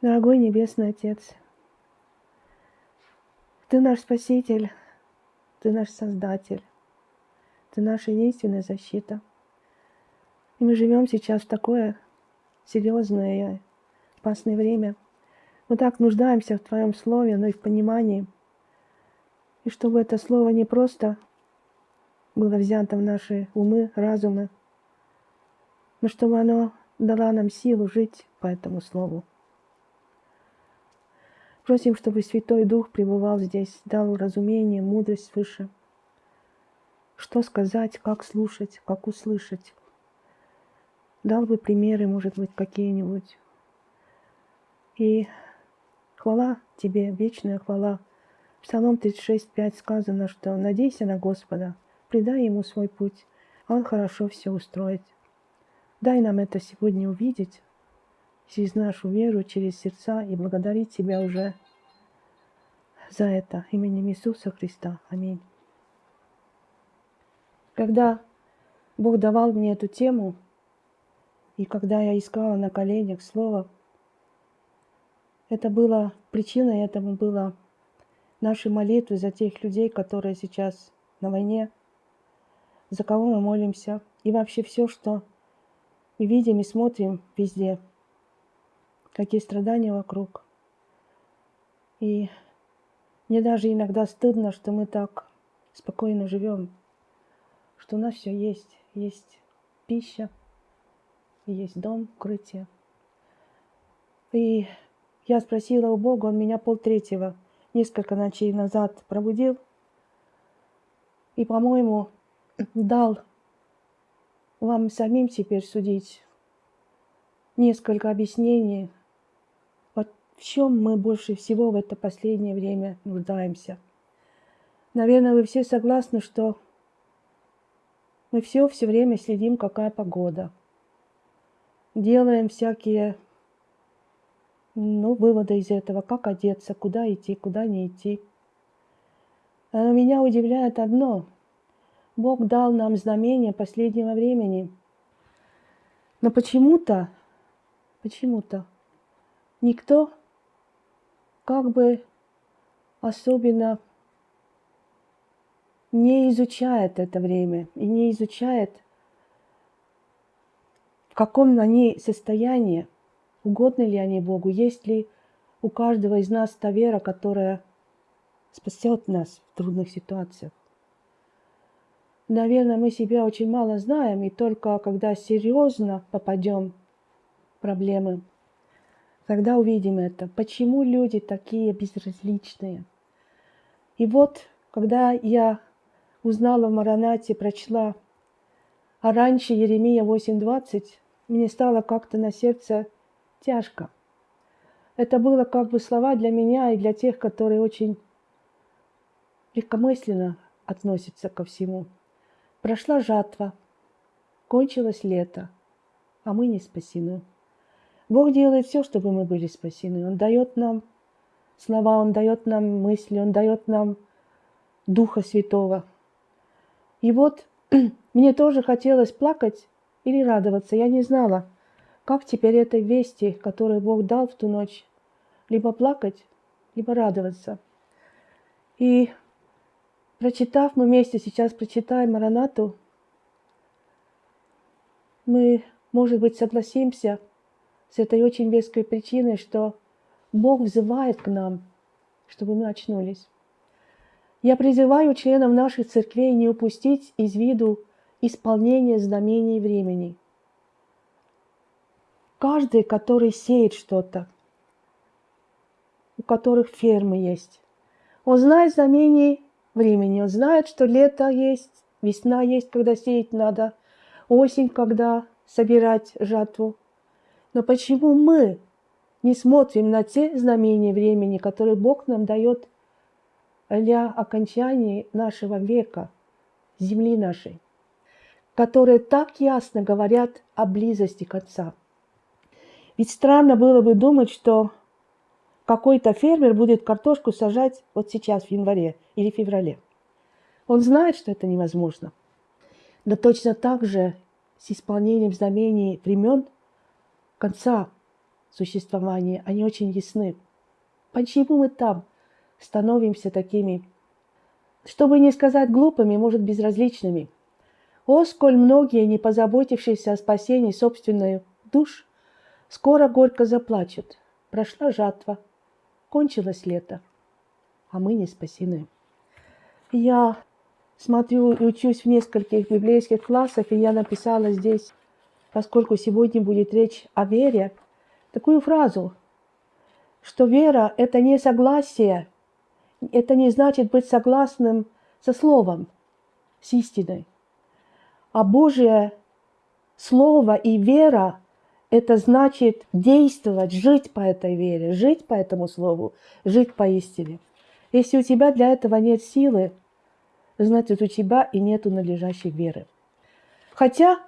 Дорогой Небесный Отец, Ты наш Спаситель, Ты наш Создатель, Ты наша единственная защита. И мы живем сейчас в такое серьезное и опасное время. Мы так нуждаемся в Твоем Слове, но и в понимании. И чтобы это Слово не просто было взято в наши умы, разумы, но чтобы оно дало нам силу жить по этому Слову. Просим, чтобы Святой Дух пребывал здесь, дал разумение, мудрость свыше. Что сказать, как слушать, как услышать. Дал бы примеры, может быть, какие-нибудь. И хвала Тебе, вечная хвала. В Псалом 36.5 сказано, что «Надейся на Господа, предай Ему свой путь, Он хорошо все устроит». Дай нам это сегодня увидеть, через нашу веру, через сердца и благодарить Тебя уже за это именем Иисуса Христа. Аминь. Когда Бог давал мне эту тему, и когда я искала на коленях Слово, это было причиной этому было наши молитвы за тех людей, которые сейчас на войне, за кого мы молимся, и вообще все, что мы видим и смотрим везде – какие страдания вокруг. И мне даже иногда стыдно, что мы так спокойно живем, что у нас все есть. Есть пища, есть дом, укрытие. И я спросила у Бога, он меня полтретьего, несколько ночей назад пробудил. И, по-моему, дал вам самим теперь судить несколько объяснений в чем мы больше всего в это последнее время нуждаемся. Наверное, вы все согласны, что мы все все время следим, какая погода. Делаем всякие ну, выводы из этого, как одеться, куда идти, куда не идти. Но меня удивляет одно. Бог дал нам знамение последнего времени. Но почему-то, почему-то никто как бы особенно не изучает это время и не изучает, в каком они состоянии, угодны ли они Богу, есть ли у каждого из нас та вера, которая спасет нас в трудных ситуациях. Наверное, мы себя очень мало знаем, и только когда серьезно попадем в проблемы, Тогда увидим это. Почему люди такие безразличные? И вот, когда я узнала в Маранате, прочла, а раньше Еремия 8.20, мне стало как-то на сердце тяжко. Это было как бы слова для меня и для тех, которые очень легкомысленно относятся ко всему. Прошла жатва, кончилось лето, а мы не спасены. Бог делает все, чтобы мы были спасены. Он дает нам слова, Он дает нам мысли, Он дает нам Духа Святого. И вот мне тоже хотелось плакать или радоваться. Я не знала, как теперь этой вести, которую Бог дал в ту ночь, либо плакать, либо радоваться. И прочитав, мы вместе сейчас прочитаем Маранату, мы, может быть, согласимся – с этой очень веской причиной, что Бог взывает к нам, чтобы мы очнулись. Я призываю членов наших церквей не упустить из виду исполнение знамений времени. Каждый, который сеет что-то, у которых фермы есть, он знает знамения времени, он знает, что лето есть, весна есть, когда сеять надо, осень, когда собирать жатву – но почему мы не смотрим на те знамения времени, которые Бог нам дает для окончания нашего века, земли нашей, которые так ясно говорят о близости к Отца? Ведь странно было бы думать, что какой-то фермер будет картошку сажать вот сейчас, в январе или феврале. Он знает, что это невозможно. Но точно так же с исполнением знамений времен – конца существования, они очень ясны. Почему мы там становимся такими, чтобы не сказать глупыми, может, безразличными? О, сколь многие, не позаботившиеся о спасении собственной душ, скоро горько заплачут. Прошла жатва, кончилось лето, а мы не спасены. Я смотрю и учусь в нескольких библейских классах, и я написала здесь, поскольку сегодня будет речь о вере, такую фразу, что вера – это не согласие, это не значит быть согласным со Словом, с истиной. А Божье Слово и вера – это значит действовать, жить по этой вере, жить по этому Слову, жить по истине. Если у тебя для этого нет силы, значит, у тебя и нету надлежащей веры. Хотя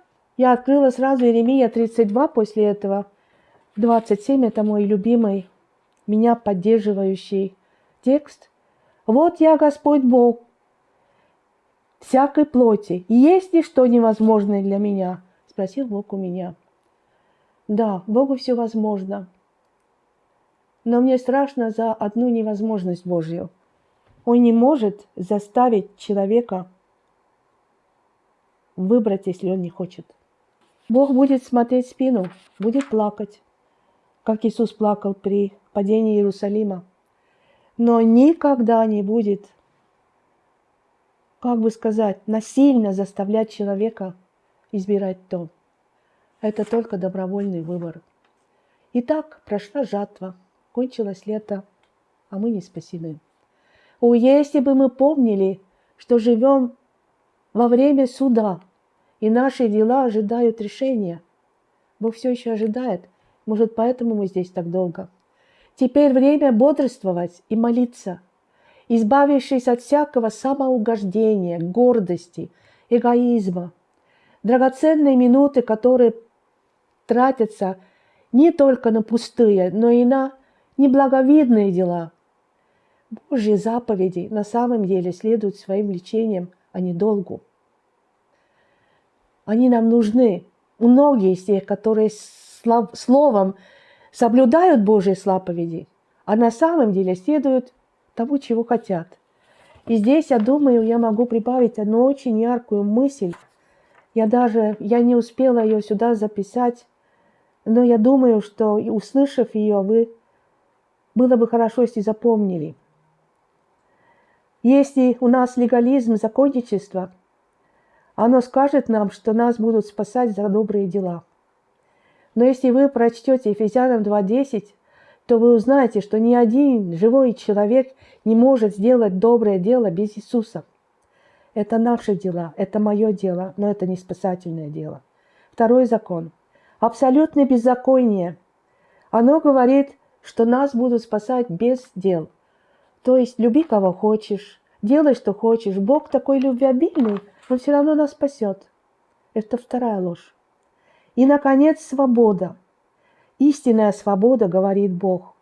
я открыла сразу Иеремия 32 после этого. 27 – это мой любимый, меня поддерживающий текст. «Вот я Господь Бог, всякой плоти. Есть ли что невозможное для меня?» – спросил Бог у меня. Да, Богу все возможно. Но мне страшно за одну невозможность Божью – он не может заставить человека выбрать, если он не хочет. Бог будет смотреть спину, будет плакать, как Иисус плакал при падении Иерусалима. Но никогда не будет, как бы сказать, насильно заставлять человека избирать то. Это только добровольный выбор. Итак, прошла жатва, кончилось лето, а мы не спасены. О, если бы мы помнили, что живем во время суда, и наши дела ожидают решения. Бог все еще ожидает. Может, поэтому мы здесь так долго. Теперь время бодрствовать и молиться, избавившись от всякого самоугождения, гордости, эгоизма. Драгоценные минуты, которые тратятся не только на пустые, но и на неблаговидные дела – Божьи заповеди на самом деле следуют своим лечением, а не долгу. Они нам нужны. Многие из тех, которые словом соблюдают Божьи заповеди, а на самом деле следуют тому, чего хотят. И здесь, я думаю, я могу прибавить одну очень яркую мысль. Я даже, я не успела ее сюда записать, но я думаю, что, услышав ее, вы было бы хорошо, если запомнили – если у нас легализм, законничество, оно скажет нам, что нас будут спасать за добрые дела. Но если вы прочтете Ефесянам 2.10, то вы узнаете, что ни один живой человек не может сделать доброе дело без Иисуса. Это наши дела, это мое дело, но это не спасательное дело. Второй закон. Абсолютное беззаконие. Оно говорит, что нас будут спасать без дел – то есть люби кого хочешь, делай, что хочешь. Бог такой любвеобильный, Он все равно нас спасет. Это вторая ложь. И, наконец, свобода. Истинная свобода, говорит Бог.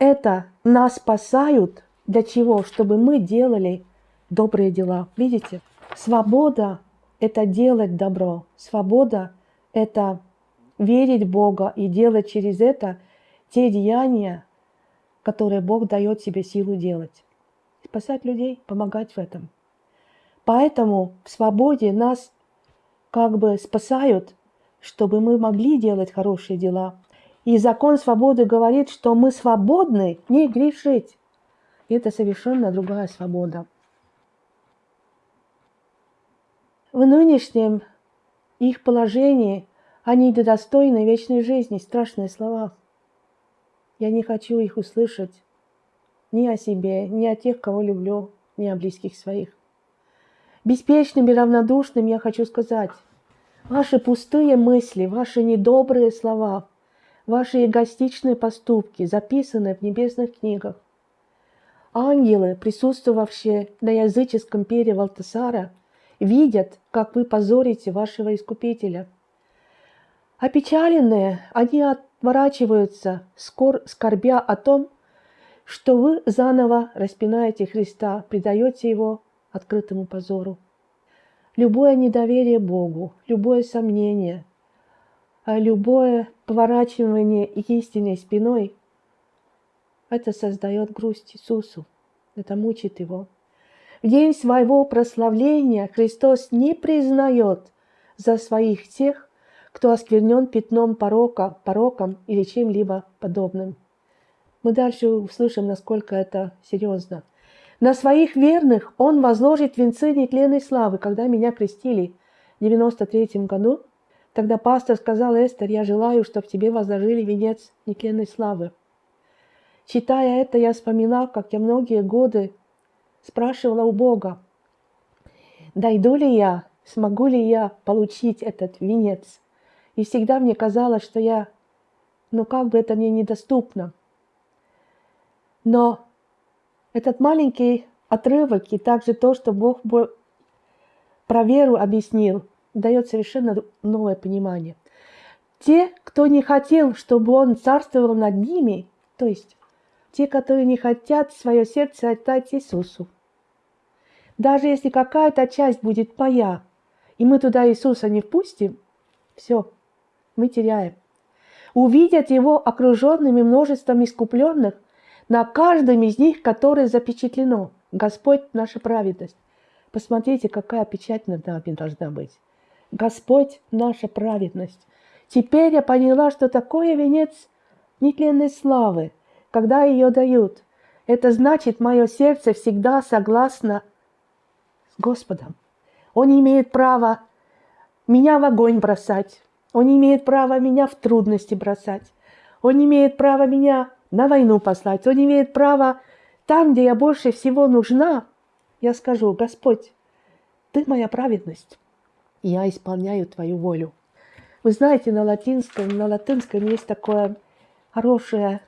Это нас спасают для чего? Чтобы мы делали добрые дела. Видите? Свобода – это делать добро. Свобода – это верить в Бога и делать через это те деяния, которые Бог дает себе силу делать. Спасать людей, помогать в этом. Поэтому в свободе нас как бы спасают, чтобы мы могли делать хорошие дела. И закон свободы говорит, что мы свободны не грешить. Это совершенно другая свобода. В нынешнем их положении они недостойны вечной жизни. Страшные слова – я не хочу их услышать ни о себе, ни о тех, кого люблю, ни о близких своих. Беспечным и равнодушным я хочу сказать, ваши пустые мысли, ваши недобрые слова, ваши эгоистичные поступки записаны в небесных книгах. Ангелы, присутствовавшие на языческом пере Валтасара, видят, как вы позорите вашего Искупителя. Опечаленные, они от отворачиваются, скор, скорбя о том, что вы заново распинаете Христа, предаете Его открытому позору. Любое недоверие Богу, любое сомнение, а любое поворачивание истинной спиной, это создает грусть Иисусу, это мучит его. В день своего прославления Христос не признает за своих тех, кто осквернен пятном порока, пороком или чем-либо подобным. Мы дальше услышим, насколько это серьезно. На своих верных Он возложит венцы нетленной славы. Когда меня крестили в 93 году, тогда пастор сказал, Эстер, я желаю, чтобы тебе возложили венец нетленной славы. Читая это, я вспоминал, как я многие годы спрашивала у Бога, дойду ли я, смогу ли я получить этот венец. И всегда мне казалось, что я, ну как бы это мне недоступно. Но этот маленький отрывок и также то, что Бог про веру объяснил, дает совершенно новое понимание. Те, кто не хотел, чтобы Он царствовал над ними, то есть те, которые не хотят свое сердце отдать Иисусу, даже если какая-то часть будет моя, и мы туда Иисуса не впустим, все, мы теряем. Увидят его окруженными множеством искупленных, на каждом из них, которое запечатлено. Господь – наша праведность. Посмотрите, какая печать над нами должна быть. Господь – наша праведность. Теперь я поняла, что такое венец нетленной славы, когда ее дают. Это значит, мое сердце всегда согласно с Господом. Он имеет право меня в огонь бросать. Он имеет право меня в трудности бросать. Он имеет право меня на войну послать. Он имеет право там, где я больше всего нужна. Я скажу, Господь, Ты моя праведность, и я исполняю Твою волю. Вы знаете, на латинском, на латинском есть такое хорошее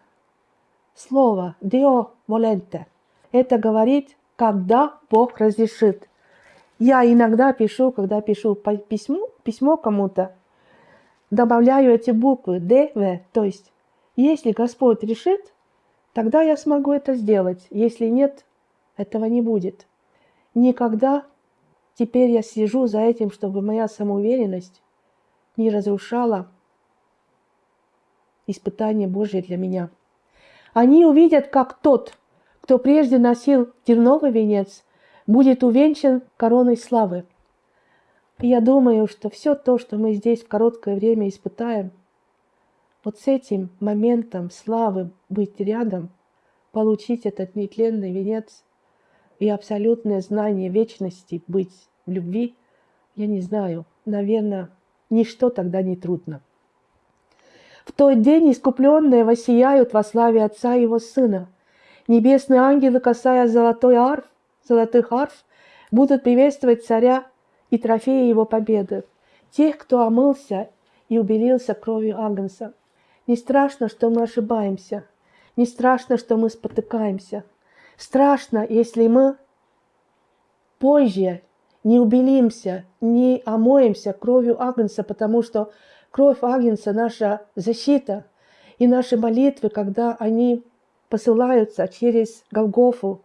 слово «Deo volente». Это говорит, когда Бог разрешит. Я иногда пишу, когда пишу письмо, письмо кому-то, добавляю эти буквы Д, В, то есть если Господь решит, тогда я смогу это сделать. Если нет, этого не будет. Никогда теперь я сижу за этим, чтобы моя самоуверенность не разрушала испытание Божье для меня. Они увидят, как тот, кто прежде носил терновый венец, будет увенчан короной славы. И я думаю, что все то, что мы здесь в короткое время испытаем, вот с этим моментом славы быть рядом, получить этот нетленный венец и абсолютное знание вечности, быть в любви, я не знаю, наверное, ничто тогда не трудно. В тот день искупленные воссияют во славе Отца и Его Сына. Небесные ангелы, касая золотой арф, золотых арф будут приветствовать царя и трофеи его победы, тех, кто омылся и убелился кровью Агнца. Не страшно, что мы ошибаемся, не страшно, что мы спотыкаемся. Страшно, если мы позже не убелимся, не омоемся кровью Агнца, потому что кровь Агнца – наша защита, и наши молитвы, когда они посылаются через Голгофу,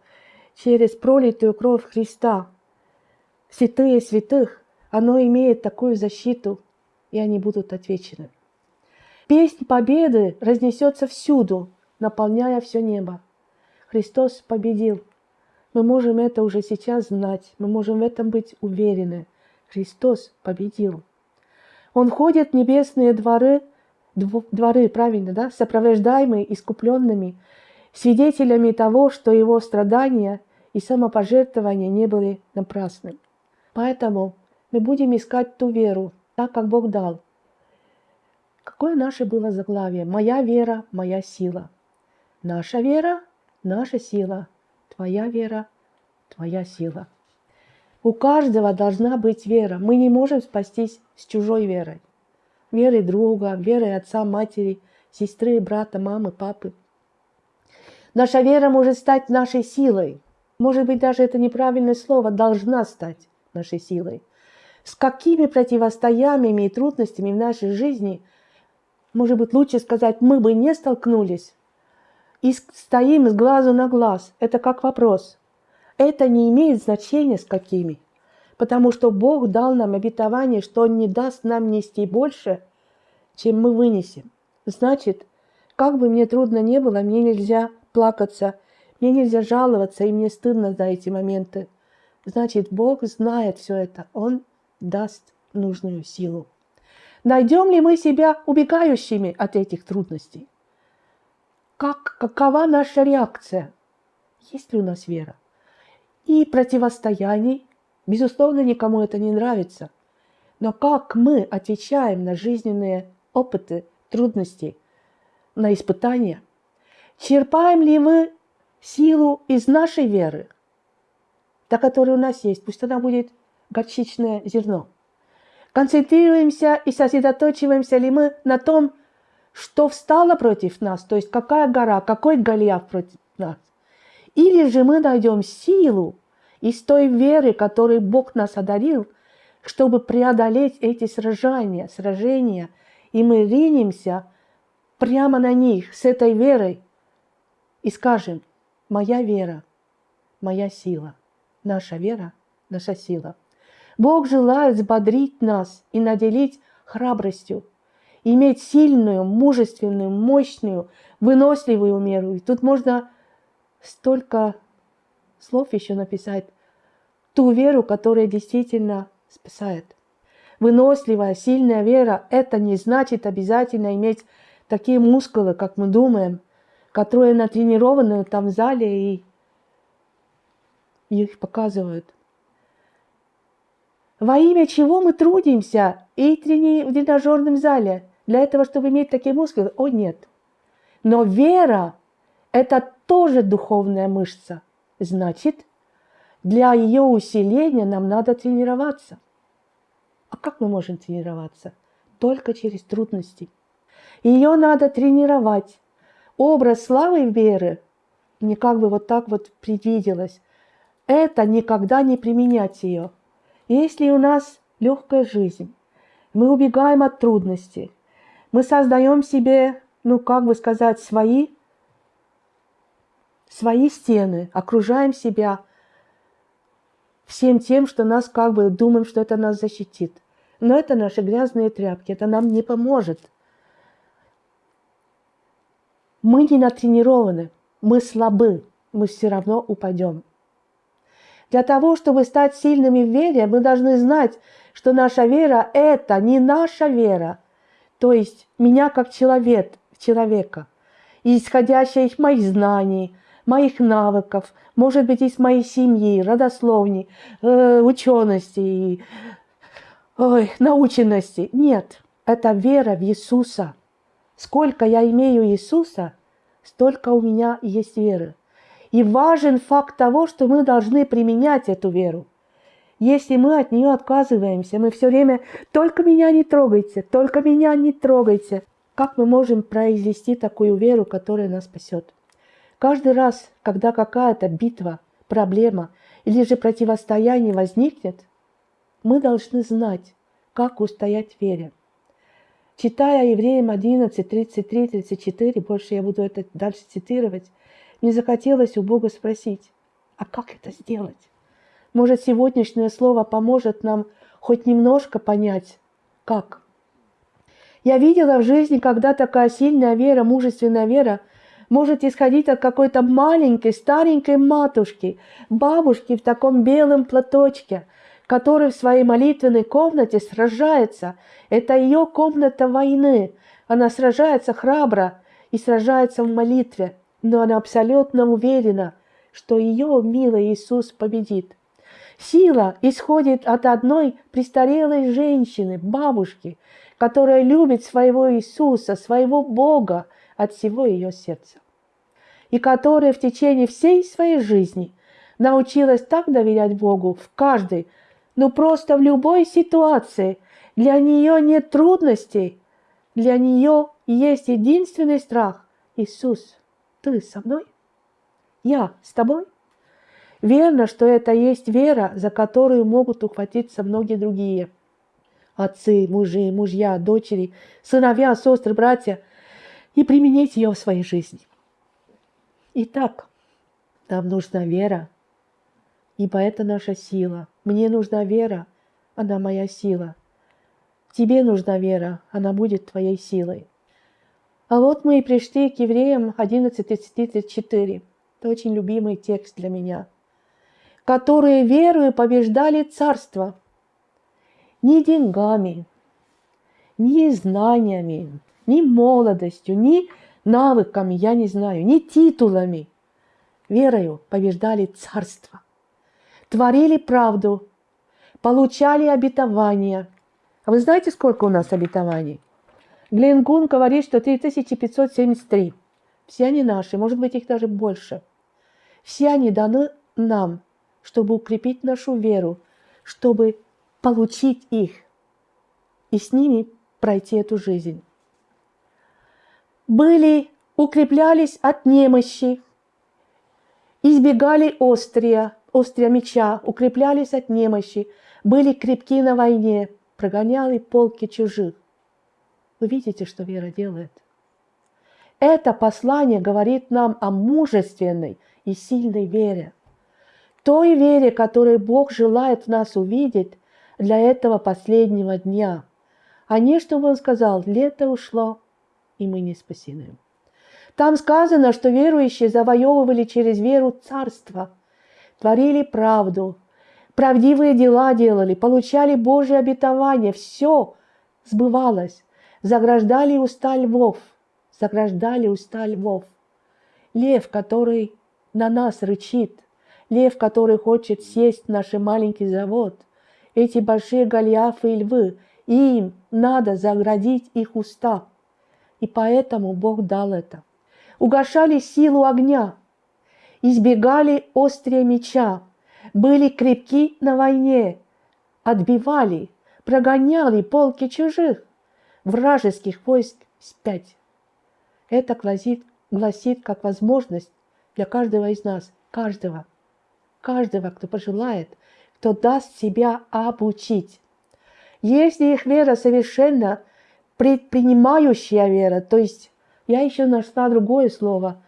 через пролитую кровь Христа. Святые святых, оно имеет такую защиту, и они будут отвечены. Песнь победы разнесется всюду, наполняя все небо. Христос победил. Мы можем это уже сейчас знать, мы можем в этом быть уверены. Христос победил. Он ходит в небесные дворы, дворы, правильно, да, сопровождаемые искупленными, свидетелями того, что его страдания и самопожертвования не были напрасны. Поэтому мы будем искать ту веру, так как Бог дал. Какое наше было заглавие? «Моя вера, моя сила». Наша вера – наша сила. Твоя вера – твоя сила. У каждого должна быть вера. Мы не можем спастись с чужой верой. Верой друга, верой отца, матери, сестры, брата, мамы, папы – Наша вера может стать нашей силой. Может быть, даже это неправильное слово, должна стать нашей силой. С какими противостояниями и трудностями в нашей жизни, может быть, лучше сказать, мы бы не столкнулись, и стоим с глазу на глаз. Это как вопрос. Это не имеет значения с какими. Потому что Бог дал нам обетование, что Он не даст нам нести больше, чем мы вынесем. Значит, как бы мне трудно не было, мне нельзя плакаться, мне нельзя жаловаться, и мне стыдно за эти моменты. Значит, Бог знает все это. Он даст нужную силу. Найдем ли мы себя убегающими от этих трудностей? Как, какова наша реакция? Есть ли у нас вера? И противостояний, безусловно, никому это не нравится. Но как мы отвечаем на жизненные опыты, трудности, на испытания? Черпаем ли мы силу из нашей веры, та, которая у нас есть, пусть она будет горчичное зерно. Концентрируемся и сосредоточиваемся ли мы на том, что встало против нас, то есть какая гора, какой Голиаф против нас. Или же мы найдем силу из той веры, которой Бог нас одарил, чтобы преодолеть эти сражения, сражения, и мы ринемся прямо на них с этой верой и скажем, моя вера, моя сила, наша вера, наша сила. Бог желает взбодрить нас и наделить храбростью, иметь сильную, мужественную, мощную, выносливую меру. И тут можно столько слов еще написать. Ту веру, которая действительно спасает. Выносливая, сильная вера – это не значит обязательно иметь такие мускулы, как мы думаем, которые натренированы там в зале и их показывают. Во имя чего мы трудимся и трени... в тренажерном зале? Для этого, чтобы иметь такие мускулы? О, нет. Но вера – это тоже духовная мышца. Значит, для ее усиления нам надо тренироваться. А как мы можем тренироваться? Только через трудности. Ее надо тренировать. Образ славы веры мне как бы вот так вот предвиделось. Это никогда не применять ее. Если у нас легкая жизнь, мы убегаем от трудностей, мы создаем себе, ну как бы сказать, свои, свои стены, окружаем себя всем тем, что нас как бы думаем, что это нас защитит. Но это наши грязные тряпки, это нам не поможет. Мы не натренированы, мы слабы, мы все равно упадем. Для того, чтобы стать сильными в вере, мы должны знать, что наша вера – это не наша вера, то есть меня как человек, человека, исходящая из моих знаний, моих навыков, может быть, из моей семьи, родословни, э, учености, ой, наученности. Нет, это вера в Иисуса. Сколько я имею Иисуса, столько у меня есть веры. И важен факт того, что мы должны применять эту веру. Если мы от нее отказываемся, мы все время «только меня не трогайте, только меня не трогайте», как мы можем произвести такую веру, которая нас спасет? Каждый раз, когда какая-то битва, проблема или же противостояние возникнет, мы должны знать, как устоять в вере. Читая Евреям 11, 33, 34, больше я буду это дальше цитировать, мне захотелось у Бога спросить, а как это сделать? Может, сегодняшнее слово поможет нам хоть немножко понять, как? Я видела в жизни, когда такая сильная вера, мужественная вера может исходить от какой-то маленькой, старенькой матушки, бабушки в таком белом платочке, который в своей молитвенной комнате сражается. Это ее комната войны. Она сражается храбро и сражается в молитве, но она абсолютно уверена, что ее милый Иисус победит. Сила исходит от одной престарелой женщины, бабушки, которая любит своего Иисуса, своего Бога от всего ее сердца. И которая в течение всей своей жизни научилась так доверять Богу в каждой ну просто в любой ситуации для нее нет трудностей. Для нее есть единственный страх. Иисус, ты со мной? Я с тобой? Верно, что это есть вера, за которую могут ухватиться многие другие. Отцы, мужи, мужья, дочери, сыновья, сестры, братья. И применить ее в своей жизни. Итак, нам нужна вера, ибо это наша сила. Мне нужна вера, она моя сила. Тебе нужна вера, она будет твоей силой. А вот мы и пришли к евреям 11.34. Это очень любимый текст для меня. Которые верою побеждали царство. Не деньгами, ни знаниями, ни молодостью, ни навыками, я не знаю, ни титулами. Верою побеждали царство. Творили правду, получали обетования. А вы знаете, сколько у нас обетований? Гленгун говорит, что 3573. Все они наши, может быть, их даже больше. Все они даны нам, чтобы укрепить нашу веру, чтобы получить их и с ними пройти эту жизнь. Были, укреплялись от немощи, избегали острия, острия меча, укреплялись от немощи, были крепки на войне, прогоняли полки чужих. Вы видите, что вера делает? Это послание говорит нам о мужественной и сильной вере. Той вере, которую Бог желает нас увидеть для этого последнего дня. А не, чтобы Он сказал, лето ушло, и мы не спасены. Там сказано, что верующие завоевывали через веру царство, творили правду, правдивые дела делали, получали Божье обетование, все сбывалось заграждали уста львов, заграждали уста львов. Лев, который на нас рычит, лев, который хочет сесть в наш маленький завод, эти большие гольяфы и львы, им надо заградить их уста. И поэтому Бог дал это. Угошали силу огня, избегали острия меча, были крепки на войне, отбивали, прогоняли полки чужих вражеских войск спять. Это гласит, гласит как возможность для каждого из нас, каждого, каждого, кто пожелает, кто даст себя обучить. Если их вера совершенно предпринимающая вера, то есть я еще нашла другое слово,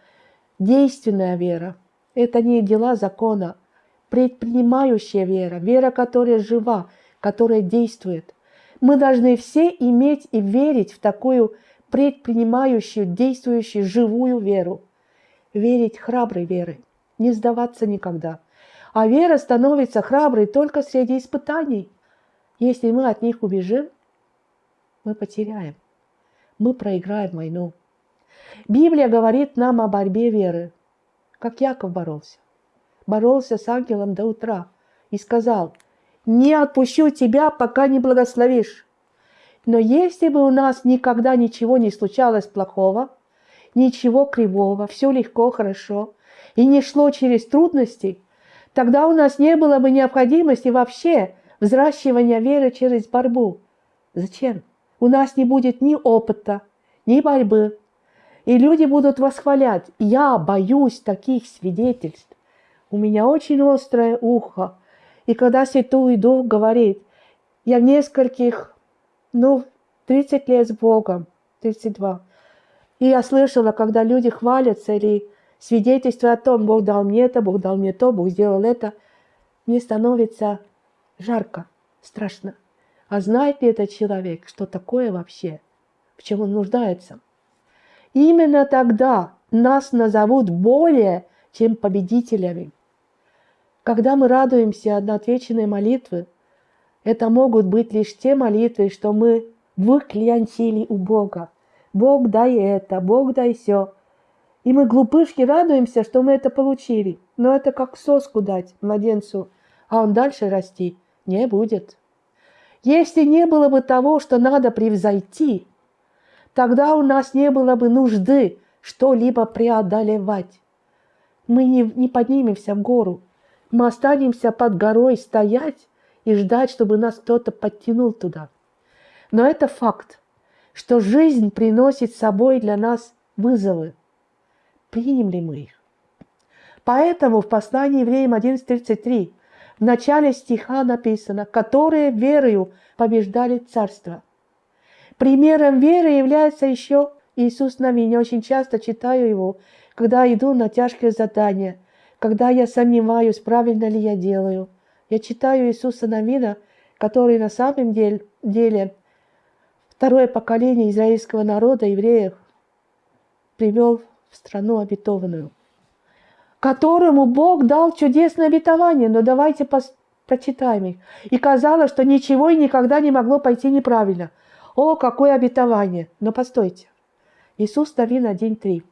действенная вера, это не дела закона, предпринимающая вера, вера, которая жива, которая действует. Мы должны все иметь и верить в такую предпринимающую, действующую, живую веру. Верить храброй верой, не сдаваться никогда. А вера становится храброй только среди испытаний. Если мы от них убежим, мы потеряем. Мы проиграем войну. Библия говорит нам о борьбе веры, как Яков боролся. Боролся с ангелом до утра и сказал – не отпущу тебя, пока не благословишь. Но если бы у нас никогда ничего не случалось плохого, ничего кривого, все легко, хорошо, и не шло через трудности, тогда у нас не было бы необходимости вообще взращивания веры через борьбу. Зачем? У нас не будет ни опыта, ни борьбы. И люди будут восхвалять. Я боюсь таких свидетельств. У меня очень острое ухо. И когда Святой Дух говорит, я в нескольких, ну, 30 лет с Богом, 32. И я слышала, когда люди хвалятся или свидетельствуют о том, Бог дал мне это, Бог дал мне то, Бог сделал это, мне становится жарко, страшно. А знает ли этот человек, что такое вообще, в чем он нуждается? Именно тогда нас назовут более чем победителями. Когда мы радуемся отвеченные молитвы, это могут быть лишь те молитвы, что мы выклянчили у Бога. Бог дай это, Бог дай все. И мы глупышки радуемся, что мы это получили. Но это как соску дать младенцу, а он дальше расти не будет. Если не было бы того, что надо превзойти, тогда у нас не было бы нужды что-либо преодолевать. Мы не, не поднимемся в гору, мы останемся под горой стоять и ждать, чтобы нас кто-то подтянул туда. Но это факт, что жизнь приносит с собой для нас вызовы. Примем ли мы их? Поэтому в послании евреям 11.33 в начале стиха написано, которые верою побеждали царство. Примером веры является еще Иисус Навин. Я очень часто читаю его, когда иду на тяжкие задания – когда я сомневаюсь, правильно ли я делаю. Я читаю Иисуса Навина, который на самом деле, деле второе поколение израильского народа, евреев, привел в страну обетованную, которому Бог дал чудесное обетование. Но давайте прочитаем их. И казалось, что ничего и никогда не могло пойти неправильно. О, какое обетование! Но постойте. Иисус Новин 1.3.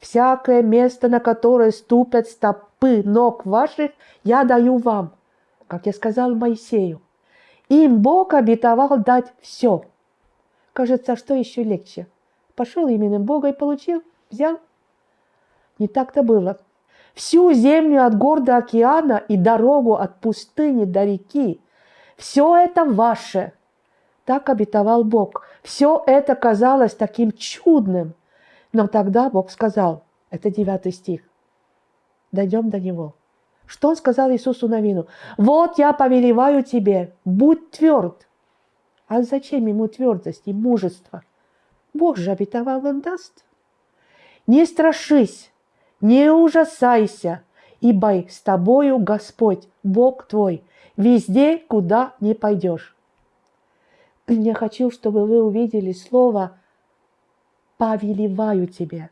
«Всякое место, на которое ступят стопы ног ваших, я даю вам, как я сказал Моисею. Им Бог обетовал дать все. Кажется, что еще легче? Пошел именем Бога и получил, взял. Не так-то было. Всю землю от гор до океана и дорогу от пустыни до реки. Все это ваше. Так обетовал Бог. Все это казалось таким чудным. Но тогда Бог сказал, это девятый стих, дойдем до него – что он сказал Иисусу Навину? «Вот я повелеваю тебе, будь тверд». А зачем ему твердость и мужество? Бог же обетовал, он даст. Не страшись, не ужасайся, ибо с тобою Господь, Бог твой, везде, куда не пойдешь. Я хочу, чтобы вы увидели слово «повелеваю тебе».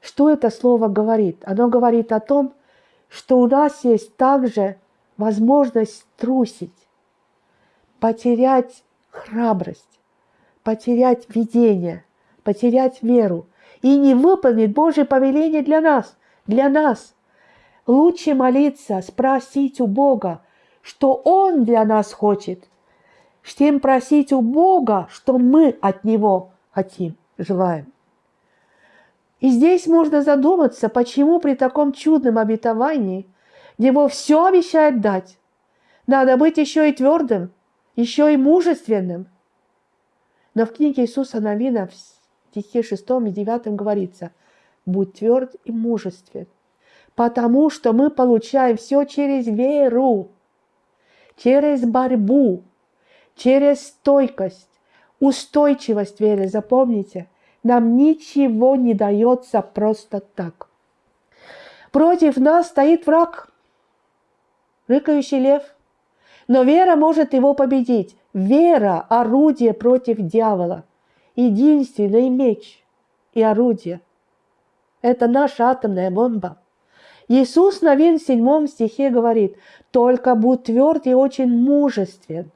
Что это слово говорит? Оно говорит о том, что у нас есть также возможность трусить, потерять храбрость, потерять видение, потерять веру и не выполнить Божье повеление для нас, для нас. Лучше молиться, спросить у Бога, что Он для нас хочет, чем просить у Бога, что мы от Него хотим, желаем. И здесь можно задуматься, почему при таком чудном обетовании Его все обещает дать. Надо быть еще и твердым, еще и мужественным. Но в книге Иисуса Навина в стихе 6 и 9 говорится, «Будь тверд и мужествен, потому что мы получаем все через веру, через борьбу, через стойкость, устойчивость веры. Запомните – нам ничего не дается просто так. Против нас стоит враг, рыкающий лев. Но вера может его победить. Вера – орудие против дьявола. Единственный меч и орудие. Это наша атомная бомба. Иисус на в седьмом стихе говорит, «Только будь тверд и очень мужествен,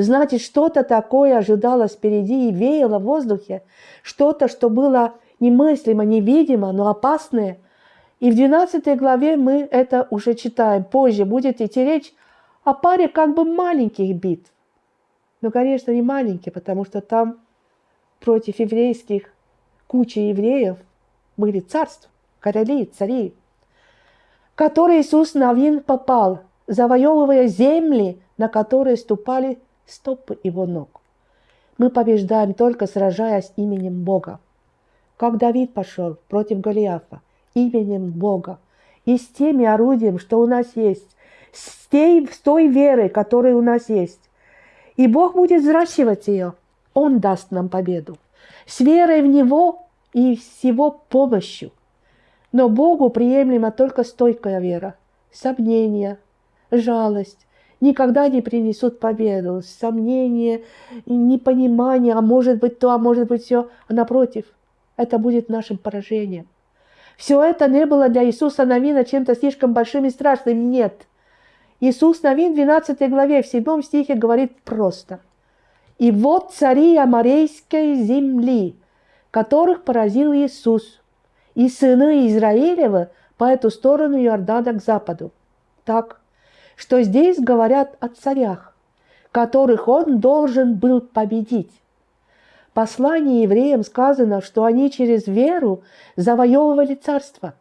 Значит, что-то такое ожидалось впереди и веяло в воздухе, что-то, что было немыслимо, невидимо, но опасное. И в 12 главе мы это уже читаем. Позже будет идти речь о паре как бы маленьких битв. Но, конечно, не маленькие, потому что там против еврейских куча евреев были царства, короли, цари, которые Иисус Навин попал, завоевывая земли, на которые ступали стопы его ног. Мы побеждаем только сражаясь именем Бога. Как Давид пошел против Голиафа именем Бога и с теми орудием, что у нас есть, с, тей, с той верой, которая у нас есть. И Бог будет взращивать ее. Он даст нам победу. С верой в Него и с Его помощью. Но Богу приемлема только стойкая вера, сомнения, жалость, никогда не принесут победу. Сомнение, непонимание, а может быть то, а может быть все. А напротив, это будет нашим поражением. Все это не было для Иисуса Навина чем-то слишком большим и страшным. Нет. Иисус Навин в 12 главе, в 7 стихе говорит просто. «И вот цари Амарейской земли, которых поразил Иисус, и сыны Израилева по эту сторону Иордана к западу». Так, что здесь говорят о царях, которых он должен был победить. В послании евреям сказано, что они через веру завоевывали царство.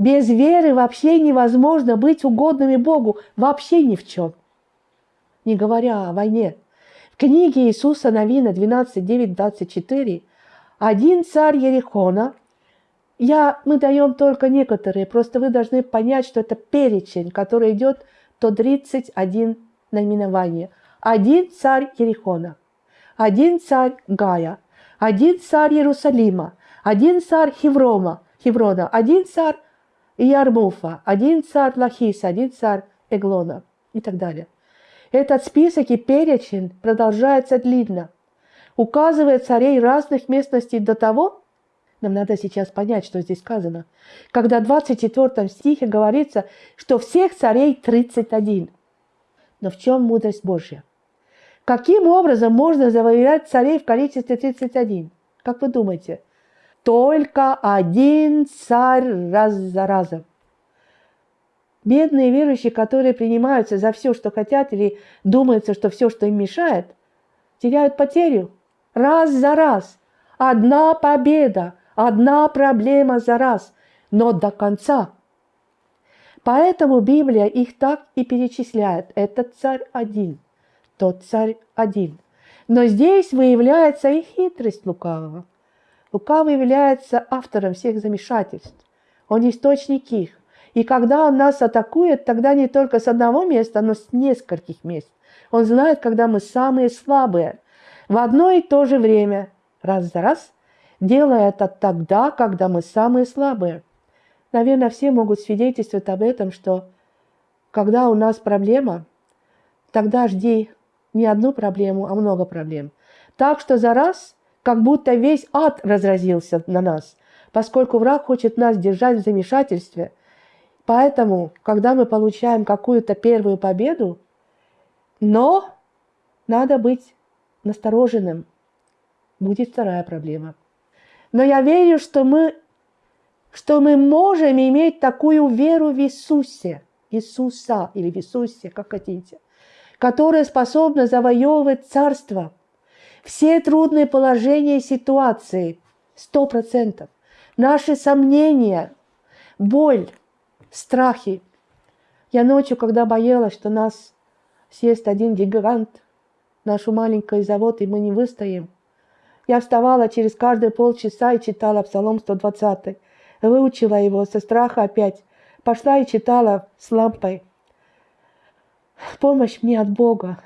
Без веры вообще невозможно быть угодными Богу, вообще ни в чем. Не говоря о войне. В книге Иисуса Новина 12, 9, 24 один царь Ерихона, я, мы даем только некоторые, просто вы должны понять, что это перечень, который идет то 31 наименование. Один царь Ерихона, один царь Гая, один царь Иерусалима, один царь Хеврома, Хеврона, один царь Ярмуфа, один царь Лахиса, один царь Эглона. И так далее. Этот список и перечень продолжается длинно. указывает царей разных местностей до того, нам надо сейчас понять, что здесь сказано, когда в 24 стихе говорится, что всех царей 31. Но в чем мудрость Божья? Каким образом можно завоевать царей в количестве 31? Как вы думаете? Только один царь раз за разом. Бедные верующие, которые принимаются за все, что хотят, или думается, что все, что им мешает, теряют потерю раз за раз. Одна победа, одна проблема за раз, но до конца. Поэтому Библия их так и перечисляет. Этот царь один, тот царь один. Но здесь выявляется и хитрость лукавого. Лукавый является автором всех замешательств. Он источник их. И когда он нас атакует, тогда не только с одного места, но с нескольких мест. Он знает, когда мы самые слабые. В одно и то же время, раз за раз, делая это тогда, когда мы самые слабые. Наверное, все могут свидетельствовать об этом, что когда у нас проблема, тогда жди не одну проблему, а много проблем. Так что за раз, как будто весь ад разразился на нас, поскольку враг хочет нас держать в замешательстве. Поэтому, когда мы получаем какую-то первую победу, но надо быть настороженным, будет вторая проблема. Но я верю, что мы, что мы можем иметь такую веру в Иисусе, Иисуса или в Иисусе, как хотите, которая способна завоевывать царство. Все трудные положения и ситуации, сто процентов. Наши сомнения, боль, страхи. Я ночью, когда боялась, что нас съест один гигант, нашу маленький завод, и мы не выстоим – я вставала через каждые полчаса и читала Псалом 120. Выучила его со страха опять. Пошла и читала с лампой. Помощь мне от Бога,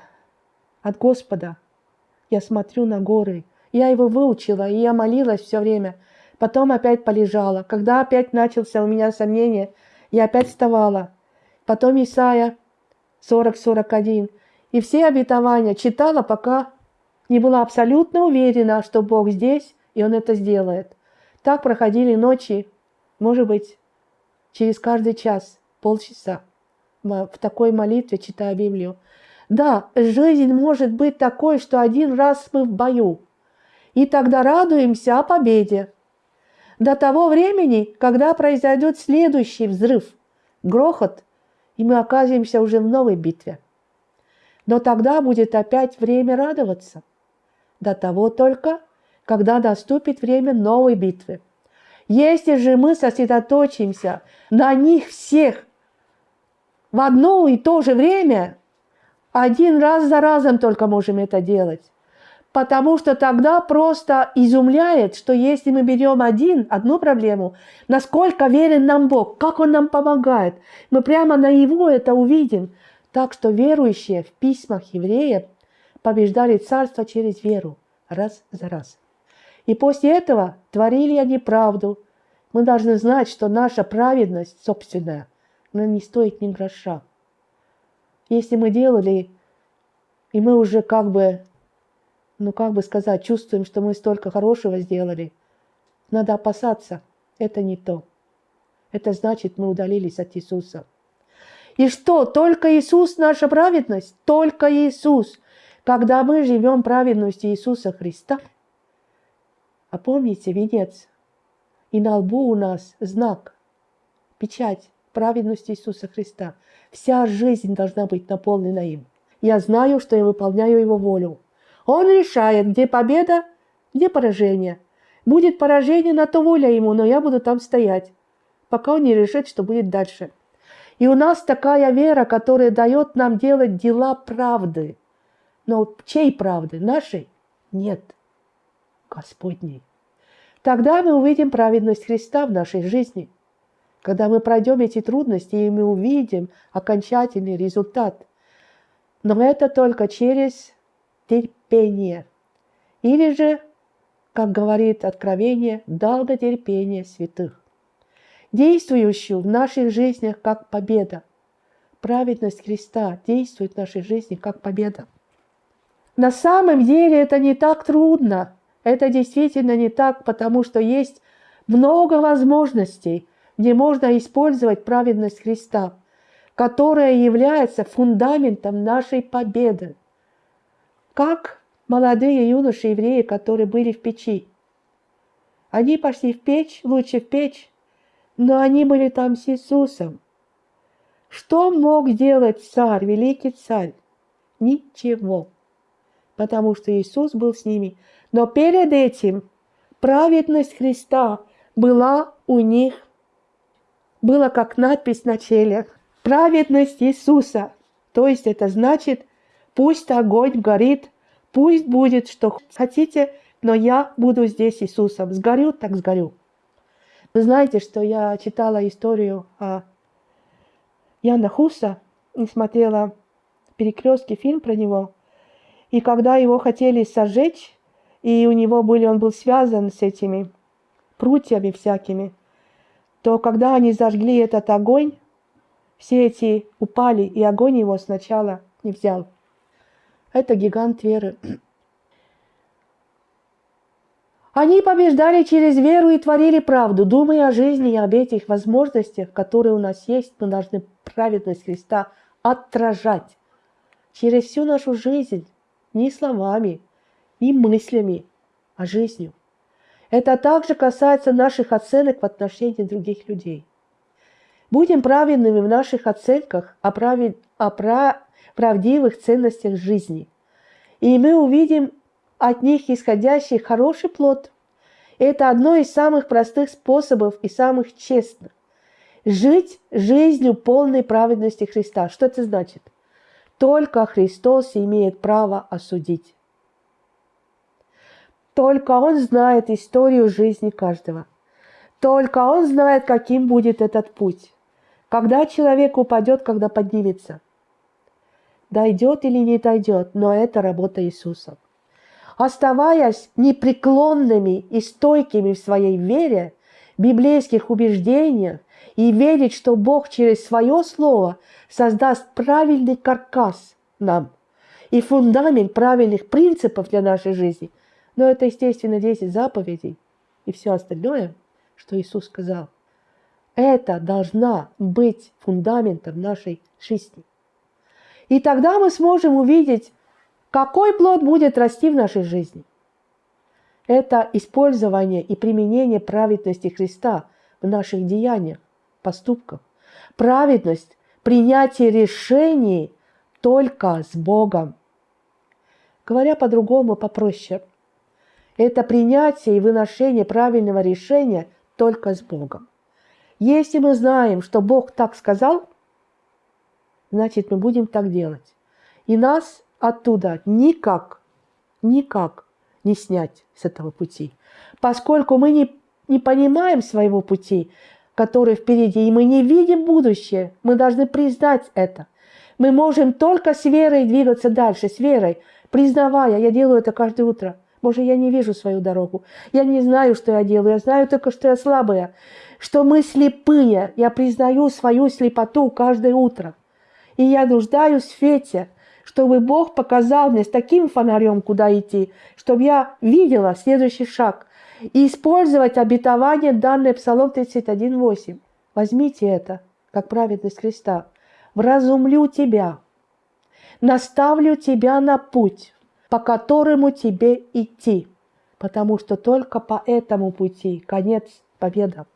от Господа. Я смотрю на горы. Я его выучила, и я молилась все время. Потом опять полежала. Когда опять начался у меня сомнение, я опять вставала. Потом Исаия 40-41. И все обетования читала, пока не была абсолютно уверена, что Бог здесь, и Он это сделает. Так проходили ночи, может быть, через каждый час, полчаса в такой молитве, читая Библию. Да, жизнь может быть такой, что один раз мы в бою, и тогда радуемся о победе. До того времени, когда произойдет следующий взрыв, грохот, и мы оказываемся уже в новой битве. Но тогда будет опять время радоваться – до того только, когда наступит время новой битвы. Если же мы сосредоточимся на них всех в одно и то же время, один раз за разом только можем это делать. Потому что тогда просто изумляет, что если мы берем один, одну проблему, насколько верен нам Бог, как Он нам помогает, мы прямо на Его это увидим. Так что верующие в письмах евреев побеждали царство через веру, раз за раз. И после этого творили они правду. Мы должны знать, что наша праведность собственная, она не стоит ни гроша. Если мы делали, и мы уже как бы, ну как бы сказать, чувствуем, что мы столько хорошего сделали, надо опасаться, это не то. Это значит, мы удалились от Иисуса. И что, только Иисус наша праведность? Только Иисус. Когда мы живем праведностью Иисуса Христа, а помните венец, и на лбу у нас знак, печать праведности Иисуса Христа. Вся жизнь должна быть наполнена им. Я знаю, что я выполняю Его волю. Он решает, где победа, где поражение. Будет поражение, на то воля Ему, но я буду там стоять, пока Он не решит, что будет дальше. И у нас такая вера, которая дает нам делать дела правды – но чьей правды? Нашей? Нет. Господней. Тогда мы увидим праведность Христа в нашей жизни. Когда мы пройдем эти трудности, и мы увидим окончательный результат. Но это только через терпение. Или же, как говорит Откровение, долготерпение святых, действующую в наших жизнях как победа. Праведность Христа действует в нашей жизни как победа. На самом деле это не так трудно. Это действительно не так, потому что есть много возможностей, где можно использовать праведность Христа, которая является фундаментом нашей победы. Как молодые юноши евреи, которые были в печи. Они пошли в печь, лучше в печь, но они были там с Иисусом. Что мог делать царь, великий царь? Ничего, потому что Иисус был с ними. Но перед этим праведность Христа была у них, была как надпись на челях. Праведность Иисуса. То есть это значит, пусть огонь горит, пусть будет, что хотите, но я буду здесь Иисусом. Сгорю, так сгорю. Вы знаете, что я читала историю о Яна Хуса и смотрела перекрестки фильм про него. И когда его хотели сожечь, и у него были, он был связан с этими прутьями всякими, то когда они зажгли этот огонь, все эти упали, и огонь его сначала не взял. Это гигант веры. Они побеждали через веру и творили правду, думая о жизни и об этих возможностях, которые у нас есть, мы должны праведность Христа отражать через всю нашу жизнь, не словами, не мыслями, а жизнью. Это также касается наших оценок в отношении других людей. Будем праведными в наших оценках о, правед... о прав... правдивых ценностях жизни. И мы увидим от них исходящий хороший плод. Это одно из самых простых способов и самых честных. Жить жизнью полной праведности Христа. Что это значит? Только Христос имеет право осудить. Только Он знает историю жизни каждого. Только Он знает, каким будет этот путь. Когда человек упадет, когда поднимется. Дойдет или не дойдет, но это работа Иисуса оставаясь непреклонными и стойкими в своей вере, библейских убеждениях и верить, что Бог через свое слово создаст правильный каркас нам и фундамент правильных принципов для нашей жизни. Но это, естественно, 10 заповедей и все остальное, что Иисус сказал. Это должна быть фундаментом нашей жизни. И тогда мы сможем увидеть какой плод будет расти в нашей жизни? Это использование и применение праведности Христа в наших деяниях, поступках. Праведность – принятие решений только с Богом. Говоря по-другому, попроще, это принятие и выношение правильного решения только с Богом. Если мы знаем, что Бог так сказал, значит, мы будем так делать. И нас оттуда никак, никак не снять с этого пути. Поскольку мы не, не понимаем своего пути, который впереди, и мы не видим будущее, мы должны признать это. Мы можем только с верой двигаться дальше, с верой, признавая, я делаю это каждое утро. Боже, я не вижу свою дорогу. Я не знаю, что я делаю. Я знаю только, что я слабая. Что мы слепые. Я признаю свою слепоту каждое утро. И я нуждаюсь в свете чтобы Бог показал мне с таким фонарем, куда идти, чтобы я видела следующий шаг. И использовать обетование, данное Псалом 31.8. Возьмите это, как праведность Христа. «Вразумлю тебя, наставлю тебя на путь, по которому тебе идти, потому что только по этому пути конец победа.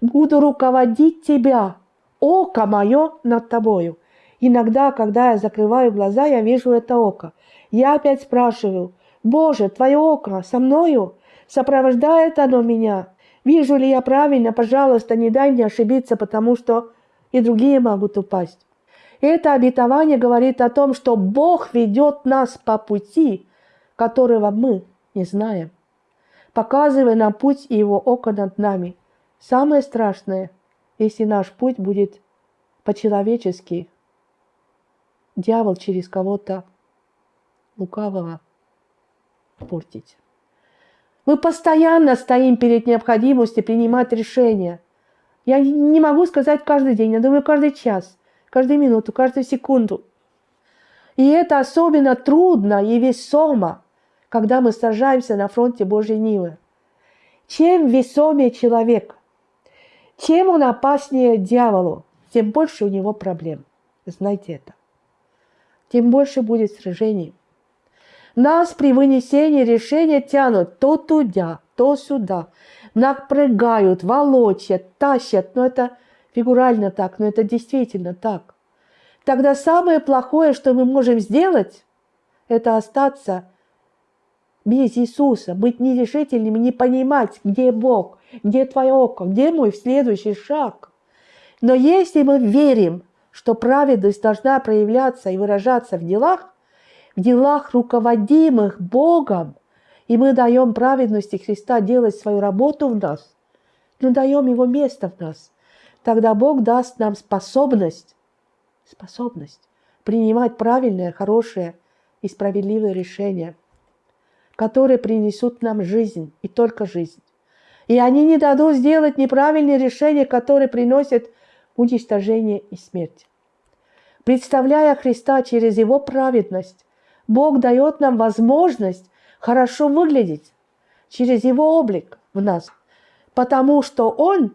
Буду руководить тебя, око мое над тобою, Иногда, когда я закрываю глаза, я вижу это око. Я опять спрашиваю, «Боже, Твое око со мною? Сопровождает оно меня? Вижу ли я правильно? Пожалуйста, не дай мне ошибиться, потому что и другие могут упасть». Это обетование говорит о том, что Бог ведет нас по пути, которого мы не знаем, показывая нам путь и Его око над нами. Самое страшное, если наш путь будет по-человечески дьявол через кого-то лукавого портить. Мы постоянно стоим перед необходимостью принимать решения. Я не могу сказать каждый день, я думаю каждый час, каждую минуту, каждую секунду. И это особенно трудно и весомо, когда мы сражаемся на фронте Божьей Нивы. Чем весомее человек, чем он опаснее дьяволу, тем больше у него проблем. Знайте это. Тем больше будет сражений. Нас при вынесении решения тянут то туда, то сюда. Напрягают, волочат, тащат. Но это фигурально так, но это действительно так. Тогда самое плохое, что мы можем сделать, это остаться без Иисуса, быть нерешительными, не понимать, где Бог, где твое око, где мой следующий шаг. Но если мы верим, что праведность должна проявляться и выражаться в делах, в делах, руководимых Богом, и мы даем праведности Христа делать свою работу в нас, но даем Его место в нас, тогда Бог даст нам способность, способность принимать правильные, хорошие и справедливые решения, которые принесут нам жизнь и только жизнь. И они не дадут сделать неправильные решения, которые приносят уничтожение и смерть. Представляя Христа через Его праведность, Бог дает нам возможность хорошо выглядеть через Его облик в нас, потому что Он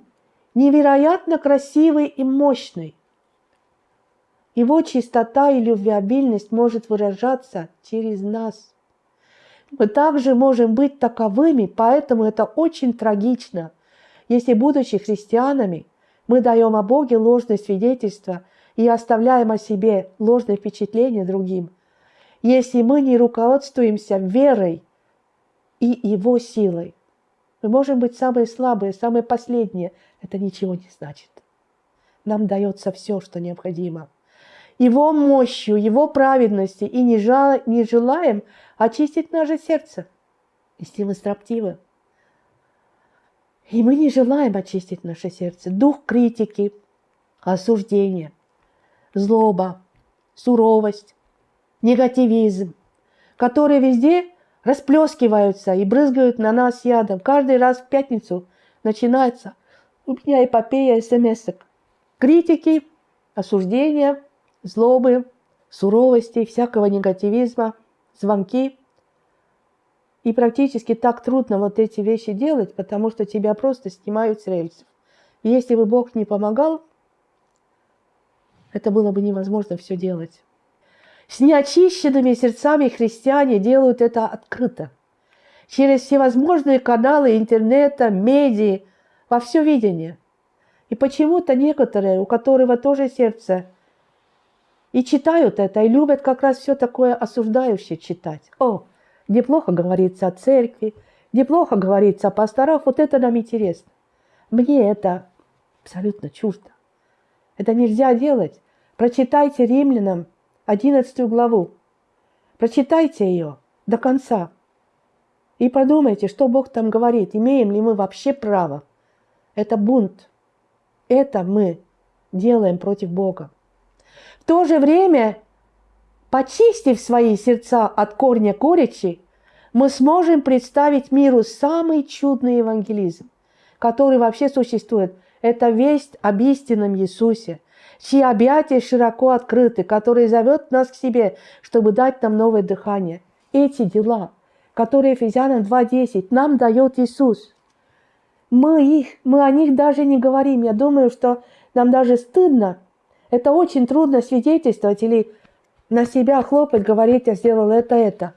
невероятно красивый и мощный. Его чистота и любвеобильность может выражаться через нас. Мы также можем быть таковыми, поэтому это очень трагично, если, будучи христианами, мы даем о Боге ложное свидетельство и оставляем о себе ложное впечатление другим, если мы не руководствуемся верой и Его силой. Мы можем быть самые слабые, самые последние. Это ничего не значит. Нам дается все, что необходимо. Его мощью, Его праведностью и не, жал, не желаем очистить наше сердце, если мы строптивы. И мы не желаем очистить наше сердце. Дух критики, осуждения, злоба, суровость, негативизм, которые везде расплескиваются и брызгают на нас ядом. Каждый раз в пятницу начинается у меня эпопея смс -ок. Критики, осуждения, злобы, суровости, всякого негативизма, звонки – и практически так трудно вот эти вещи делать, потому что тебя просто снимают с рельсов. Если бы Бог не помогал, это было бы невозможно все делать. С неочищенными сердцами христиане делают это открыто. Через всевозможные каналы интернета, медиа, во все видение. И почему-то некоторые, у которого тоже сердце, и читают это, и любят как раз все такое осуждающее читать. О, где плохо говорится о церкви, где плохо говорится о пасторах, вот это нам интересно. Мне это абсолютно чуждо. Это нельзя делать. Прочитайте римлянам 11 главу. Прочитайте ее до конца. И подумайте, что Бог там говорит. Имеем ли мы вообще право? Это бунт. Это мы делаем против Бога. В то же время Почистив свои сердца от корня коричи, мы сможем представить миру самый чудный евангелизм, который вообще существует. Это весть об истинном Иисусе, чьи объятия широко открыты, который зовет нас к себе, чтобы дать нам новое дыхание. Эти дела, которые Ефезянам 2.10 нам дает Иисус, мы, их, мы о них даже не говорим. Я думаю, что нам даже стыдно. Это очень трудно свидетельствовать или на себя хлопать, говорить, я сделал это, это.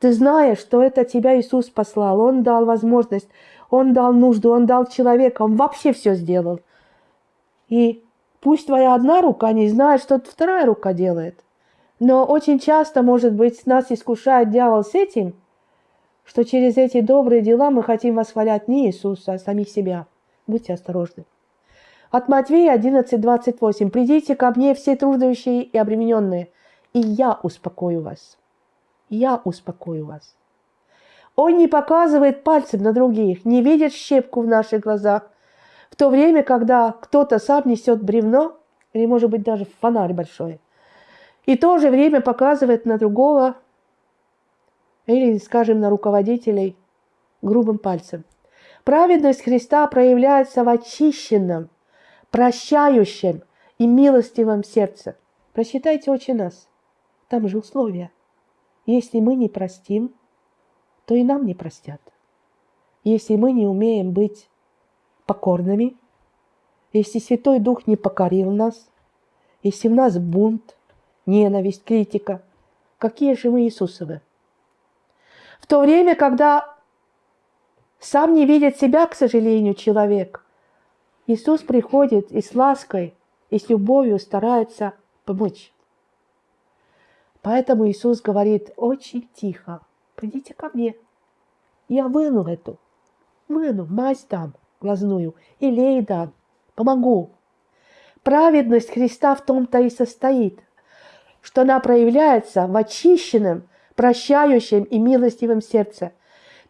Ты знаешь, что это тебя Иисус послал. Он дал возможность, Он дал нужду, Он дал человека, Он вообще все сделал. И пусть твоя одна рука не знает, что вторая рука делает. Но очень часто, может быть, нас искушает дьявол с этим, что через эти добрые дела мы хотим восхвалять не Иисуса, а самих себя. Будьте осторожны. От Матвея 11:28. «Придите ко мне все трудные и обремененные, и я успокою вас. Я успокою вас. Он не показывает пальцем на других, не видит щепку в наших глазах, в то время, когда кто-то сам несет бревно, или, может быть, даже фонарь большой, и то же время показывает на другого, или, скажем, на руководителей грубым пальцем. Праведность Христа проявляется в очищенном, прощающем и милостивом сердце. Прочитайте «Отче нас». Там же условия. Если мы не простим, то и нам не простят. Если мы не умеем быть покорными, если Святой Дух не покорил нас, если в нас бунт, ненависть, критика, какие же мы Иисусовы? В то время, когда сам не видит себя, к сожалению, человек, Иисус приходит и с лаской, и с любовью старается помочь. Поэтому Иисус говорит очень тихо, придите ко мне, я выну эту, выну, мазь дам глазную, и лей дам, помогу. Праведность Христа в том-то и состоит, что она проявляется в очищенном, прощающем и милостивом сердце.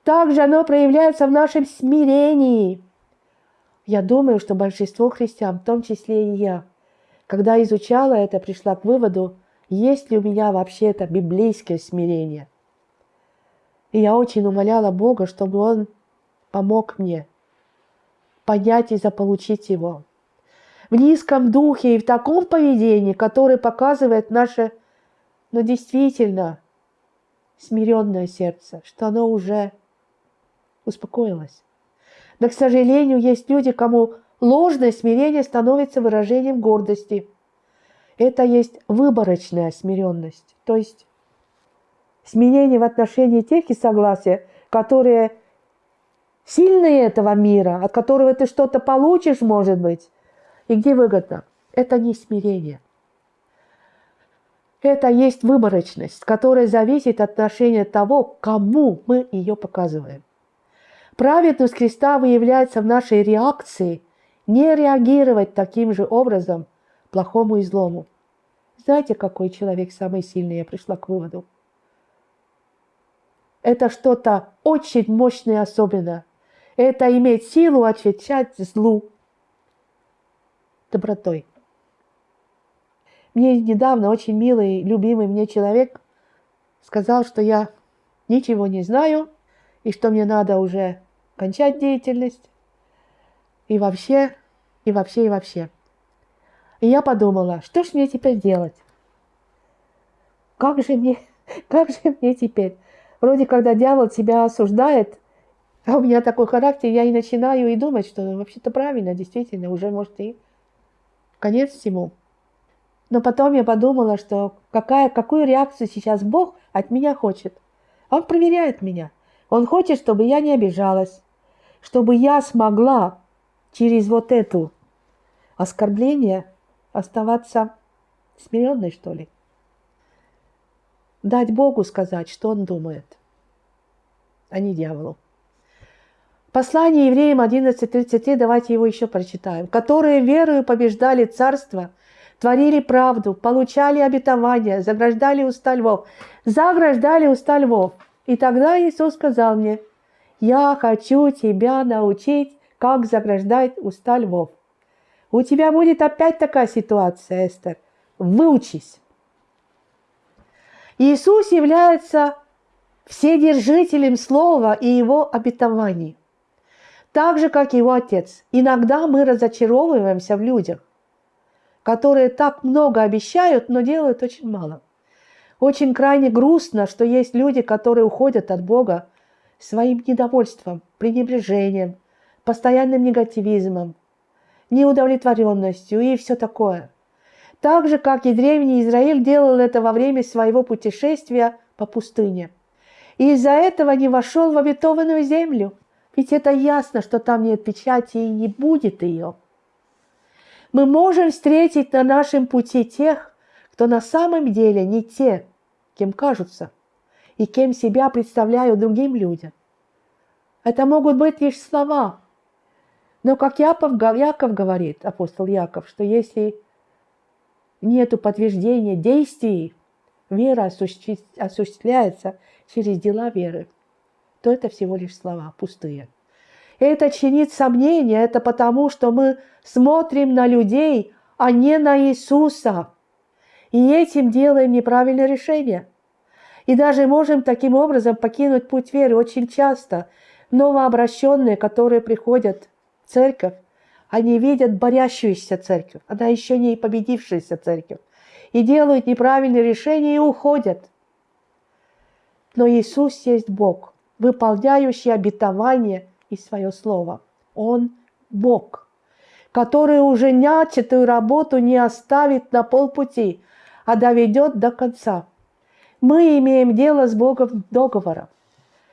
Также оно проявляется в нашем смирении. Я думаю, что большинство христиан, в том числе и я, когда изучала это, пришла к выводу, есть ли у меня вообще это библейское смирение. И я очень умоляла Бога, чтобы Он помог мне понять и заполучить его. В низком духе и в таком поведении, которое показывает наше, но действительно смиренное сердце, что оно уже успокоилось. Но, к сожалению, есть люди, кому ложное смирение становится выражением гордости – это есть выборочная смиренность, то есть смирение в отношении тех и согласия, которые сильные этого мира, от которого ты что-то получишь, может быть, и где выгодно. Это не смирение. Это есть выборочность, которая зависит от отношения того, кому мы ее показываем. Праведность Христа выявляется в нашей реакции не реагировать таким же образом плохому и злому. Знаете, какой человек самый сильный? Я пришла к выводу. Это что-то очень мощное особенно. Это иметь силу отвечать злу добротой. Мне недавно очень милый, любимый мне человек сказал, что я ничего не знаю, и что мне надо уже кончать деятельность, и вообще, и вообще, и вообще. И я подумала, что ж мне теперь делать? Как же мне, как же мне теперь? Вроде когда дьявол тебя осуждает, а у меня такой характер, я и начинаю и думать, что ну, вообще-то правильно, действительно, уже может и конец всему. Но потом я подумала, что какая, какую реакцию сейчас Бог от меня хочет. Он проверяет меня. Он хочет, чтобы я не обижалась, чтобы я смогла через вот эту оскорбление оставаться смиренной, что ли. Дать Богу сказать, что Он думает, а не дьяволу. Послание евреям 11.33, давайте его еще прочитаем. «Которые верою побеждали царство, творили правду, получали обетование, заграждали уста львов». Заграждали уста львов. И тогда Иисус сказал мне, «Я хочу тебя научить, как заграждать уста львов». У тебя будет опять такая ситуация, Эстер. Выучись. Иисус является вседержителем Слова и его обетований. Так же, как его Отец. Иногда мы разочаровываемся в людях, которые так много обещают, но делают очень мало. Очень крайне грустно, что есть люди, которые уходят от Бога своим недовольством, пренебрежением, постоянным негативизмом, неудовлетворенностью и все такое. Так же, как и древний Израиль делал это во время своего путешествия по пустыне. И из-за этого не вошел в обетованную землю. Ведь это ясно, что там нет печати и не будет ее. Мы можем встретить на нашем пути тех, кто на самом деле не те, кем кажутся, и кем себя представляют другим людям. Это могут быть лишь слова, но как Яков, Яков говорит, апостол Яков, что если нет подтверждения действий, вера осуществляется через дела веры, то это всего лишь слова пустые. Это чинит сомнения, это потому, что мы смотрим на людей, а не на Иисуса. И этим делаем неправильное решение. И даже можем таким образом покинуть путь веры очень часто. Новообращенные, которые приходят церковь, они видят борящуюся церковь, она еще не победившаяся церковь. и делают неправильные решения и уходят. Но Иисус есть Бог, выполняющий обетование и свое слово. Он Бог, который уже начатую работу не оставит на полпути, а доведет до конца. Мы имеем дело с Богом договора.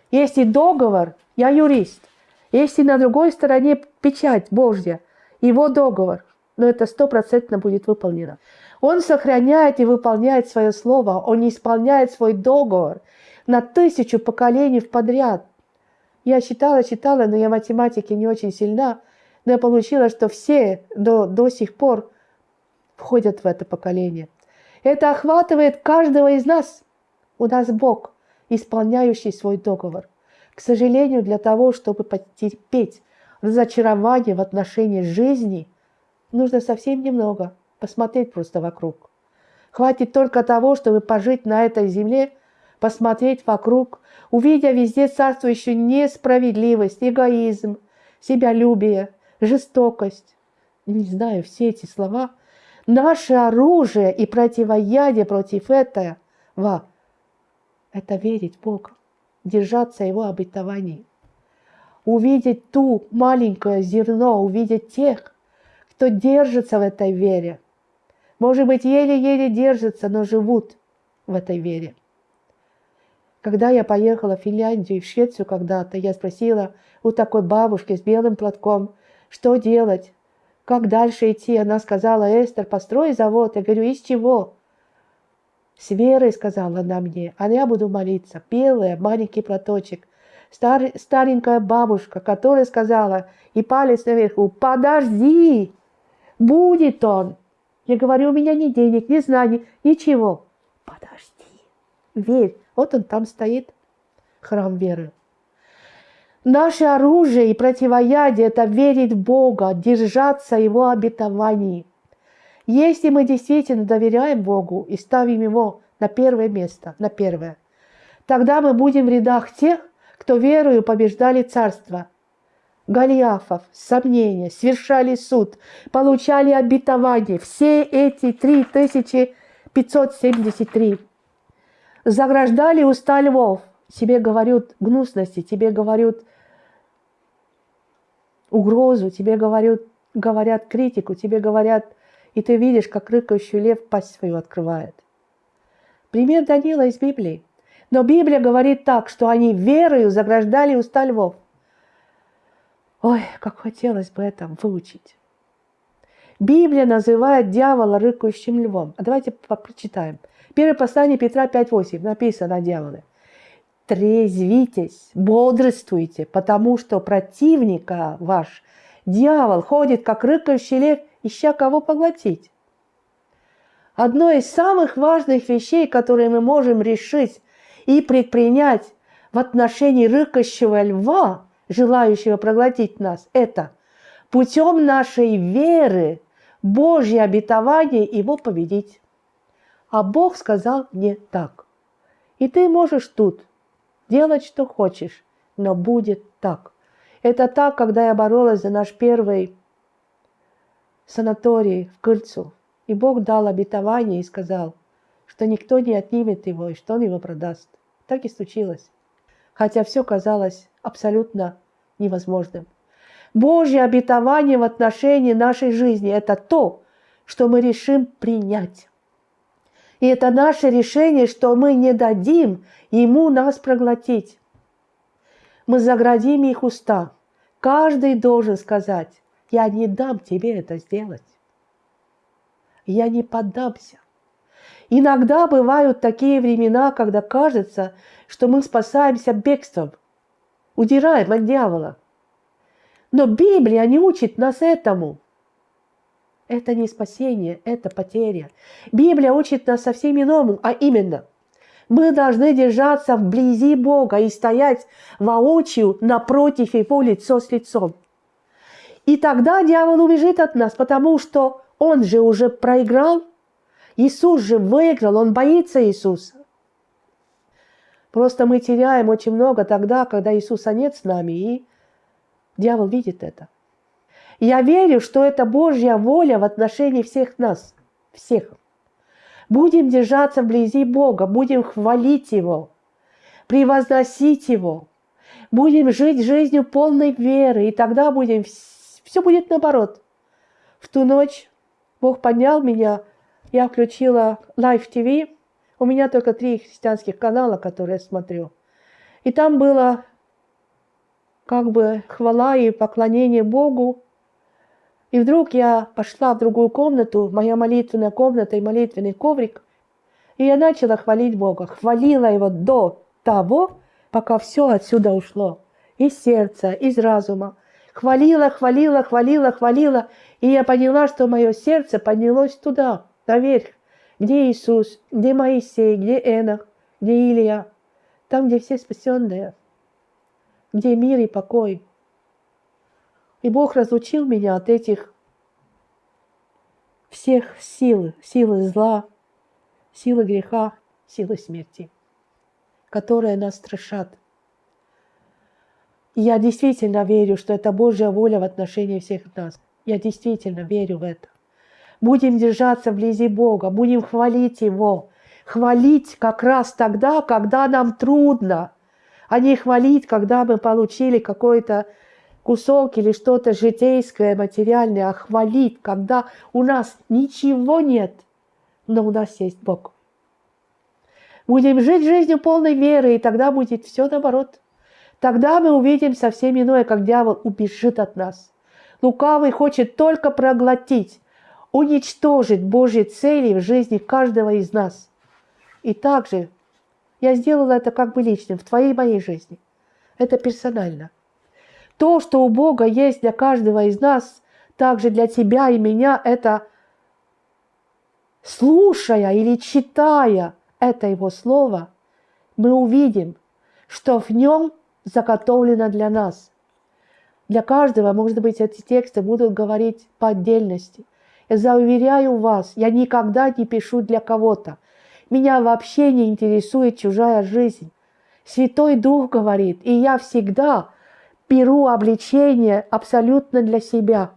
Если договор, я юрист, если на другой стороне печать Божья, его договор, но это стопроцентно будет выполнено. Он сохраняет и выполняет свое слово, он исполняет свой договор на тысячу поколений в подряд. Я читала, читала, но я математики не очень сильна, но я получила, что все до, до сих пор входят в это поколение. Это охватывает каждого из нас. У нас Бог, исполняющий свой договор. К сожалению, для того, чтобы потерпеть разочарование в отношении жизни, нужно совсем немного посмотреть просто вокруг. Хватит только того, чтобы пожить на этой земле, посмотреть вокруг, увидя везде царствующую несправедливость, эгоизм, себялюбие, жестокость. Не знаю, все эти слова. Наше оружие и противоядие против этого – это верить в Бога, держаться Его обетований увидеть ту маленькое зерно, увидеть тех, кто держится в этой вере. Может быть, еле-еле держатся, но живут в этой вере. Когда я поехала в Финляндию и в Швецию когда-то, я спросила у такой бабушки с белым платком, что делать, как дальше идти. Она сказала, Эстер, построй завод. Я говорю, из чего? С верой, сказала она мне, а я буду молиться. Белая, маленький платочек стар, старенькая бабушка, которая сказала, и палец наверху, подожди, будет он. Я говорю, у меня ни денег, ни знаний, ничего. Подожди, верь. Вот он там стоит, храм веры. Наше оружие и противоядие – это верить в Бога, держаться Его обетований. Если мы действительно доверяем Богу и ставим Его на первое место, на первое, тогда мы будем в рядах тех, кто верою побеждали царство. Голиафов, сомнения, совершали суд, получали обетование. Все эти 3573 заграждали уста львов. Тебе говорят гнусности, тебе говорят угрозу, тебе говорят, говорят критику, тебе говорят, и ты видишь, как рыкающий лев пасть свою открывает. Пример Данила из Библии. Но Библия говорит так, что они верою заграждали уста львов. Ой, как хотелось бы это выучить. Библия называет дьявола рыкающим львом. А давайте прочитаем. Первое послание Петра 5.8 написано о дьяволе. Трезвитесь, бодрствуйте, потому что противника ваш, дьявол, ходит, как рыкающий лев, ища кого поглотить. Одно из самых важных вещей, которые мы можем решить и предпринять в отношении рыкающего льва, желающего проглотить нас, это путем нашей веры Божье обетование его победить. А Бог сказал не так. И ты можешь тут делать, что хочешь, но будет так. Это так, когда я боролась за наш первый санаторий в Кыльцу. И Бог дал обетование и сказал, что никто не отнимет его и что он его продаст. Так и случилось. Хотя все казалось абсолютно невозможным. Божье обетование в отношении нашей жизни – это то, что мы решим принять. И это наше решение, что мы не дадим Ему нас проглотить. Мы заградим их уста. Каждый должен сказать, я не дам тебе это сделать. Я не поддамся. Иногда бывают такие времена, когда кажется, что мы спасаемся бегством, удираем от дьявола. Но Библия не учит нас этому. Это не спасение, это потеря. Библия учит нас совсем иному, а именно, мы должны держаться вблизи Бога и стоять воочию напротив Его лицо с лицом. И тогда дьявол убежит от нас, потому что он же уже проиграл – Иисус же выиграл, Он боится Иисуса. Просто мы теряем очень много тогда, когда Иисуса нет с нами, и дьявол видит это. Я верю, что это Божья воля в отношении всех нас, всех. Будем держаться вблизи Бога, будем хвалить Его, превозносить Его, будем жить жизнью полной веры, и тогда будем, все будет наоборот. В ту ночь Бог поднял меня, я включила Live TV, у меня только три христианских канала, которые я смотрю. И там было как бы хвала и поклонение Богу. И вдруг я пошла в другую комнату, моя молитвенная комната и молитвенный коврик, и я начала хвалить Бога, хвалила Его до того, пока все отсюда ушло. Из сердца, из разума. Хвалила, хвалила, хвалила, хвалила. И я поняла, что мое сердце поднялось туда, наверх. Где Иисус, где Моисей, где Энах, где Илья. Там, где все спасенные. Где мир и покой. И Бог разлучил меня от этих всех сил, силы зла, силы греха, силы смерти которые нас страшат. И я действительно верю, что это Божья воля в отношении всех нас. Я действительно верю в это. Будем держаться вблизи Бога, будем хвалить Его. Хвалить как раз тогда, когда нам трудно, а не хвалить, когда мы получили какой-то кусок или что-то житейское, материальное, а хвалить, когда у нас ничего нет, но у нас есть Бог. Будем жить жизнью полной веры, и тогда будет все наоборот. Тогда мы увидим совсем иное, как дьявол убежит от нас. Лукавый хочет только проглотить, уничтожить Божьи цели в жизни каждого из нас. И также я сделала это как бы личным в твоей моей жизни. Это персонально. То, что у Бога есть для каждого из нас, также для тебя и меня, это слушая или читая – это Его Слово, мы увидим, что в нем заготовлено для нас. Для каждого, может быть, эти тексты будут говорить по отдельности. Я заверяю вас, я никогда не пишу для кого-то. Меня вообще не интересует чужая жизнь. Святой Дух говорит, и я всегда беру обличение абсолютно для себя.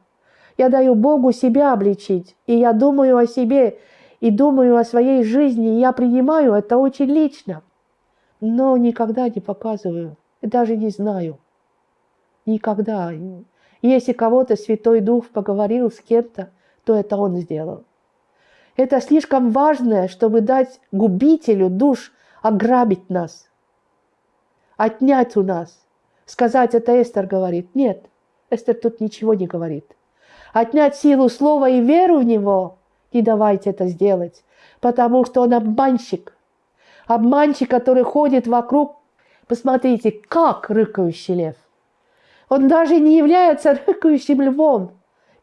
Я даю Богу себя обличить, и я думаю о себе и думаю о своей жизни, и я принимаю это очень лично, но никогда не показываю, даже не знаю. Никогда. Если кого-то Святой Дух поговорил с кем-то, то это он сделал. Это слишком важное, чтобы дать губителю душ ограбить нас, отнять у нас. Сказать это Эстер говорит. Нет, Эстер тут ничего не говорит. Отнять силу слова и веру в него не давайте это сделать, потому что он обманщик. Обманщик, который ходит вокруг, посмотрите, как рыкающий лев. Он даже не является рыкающим львом.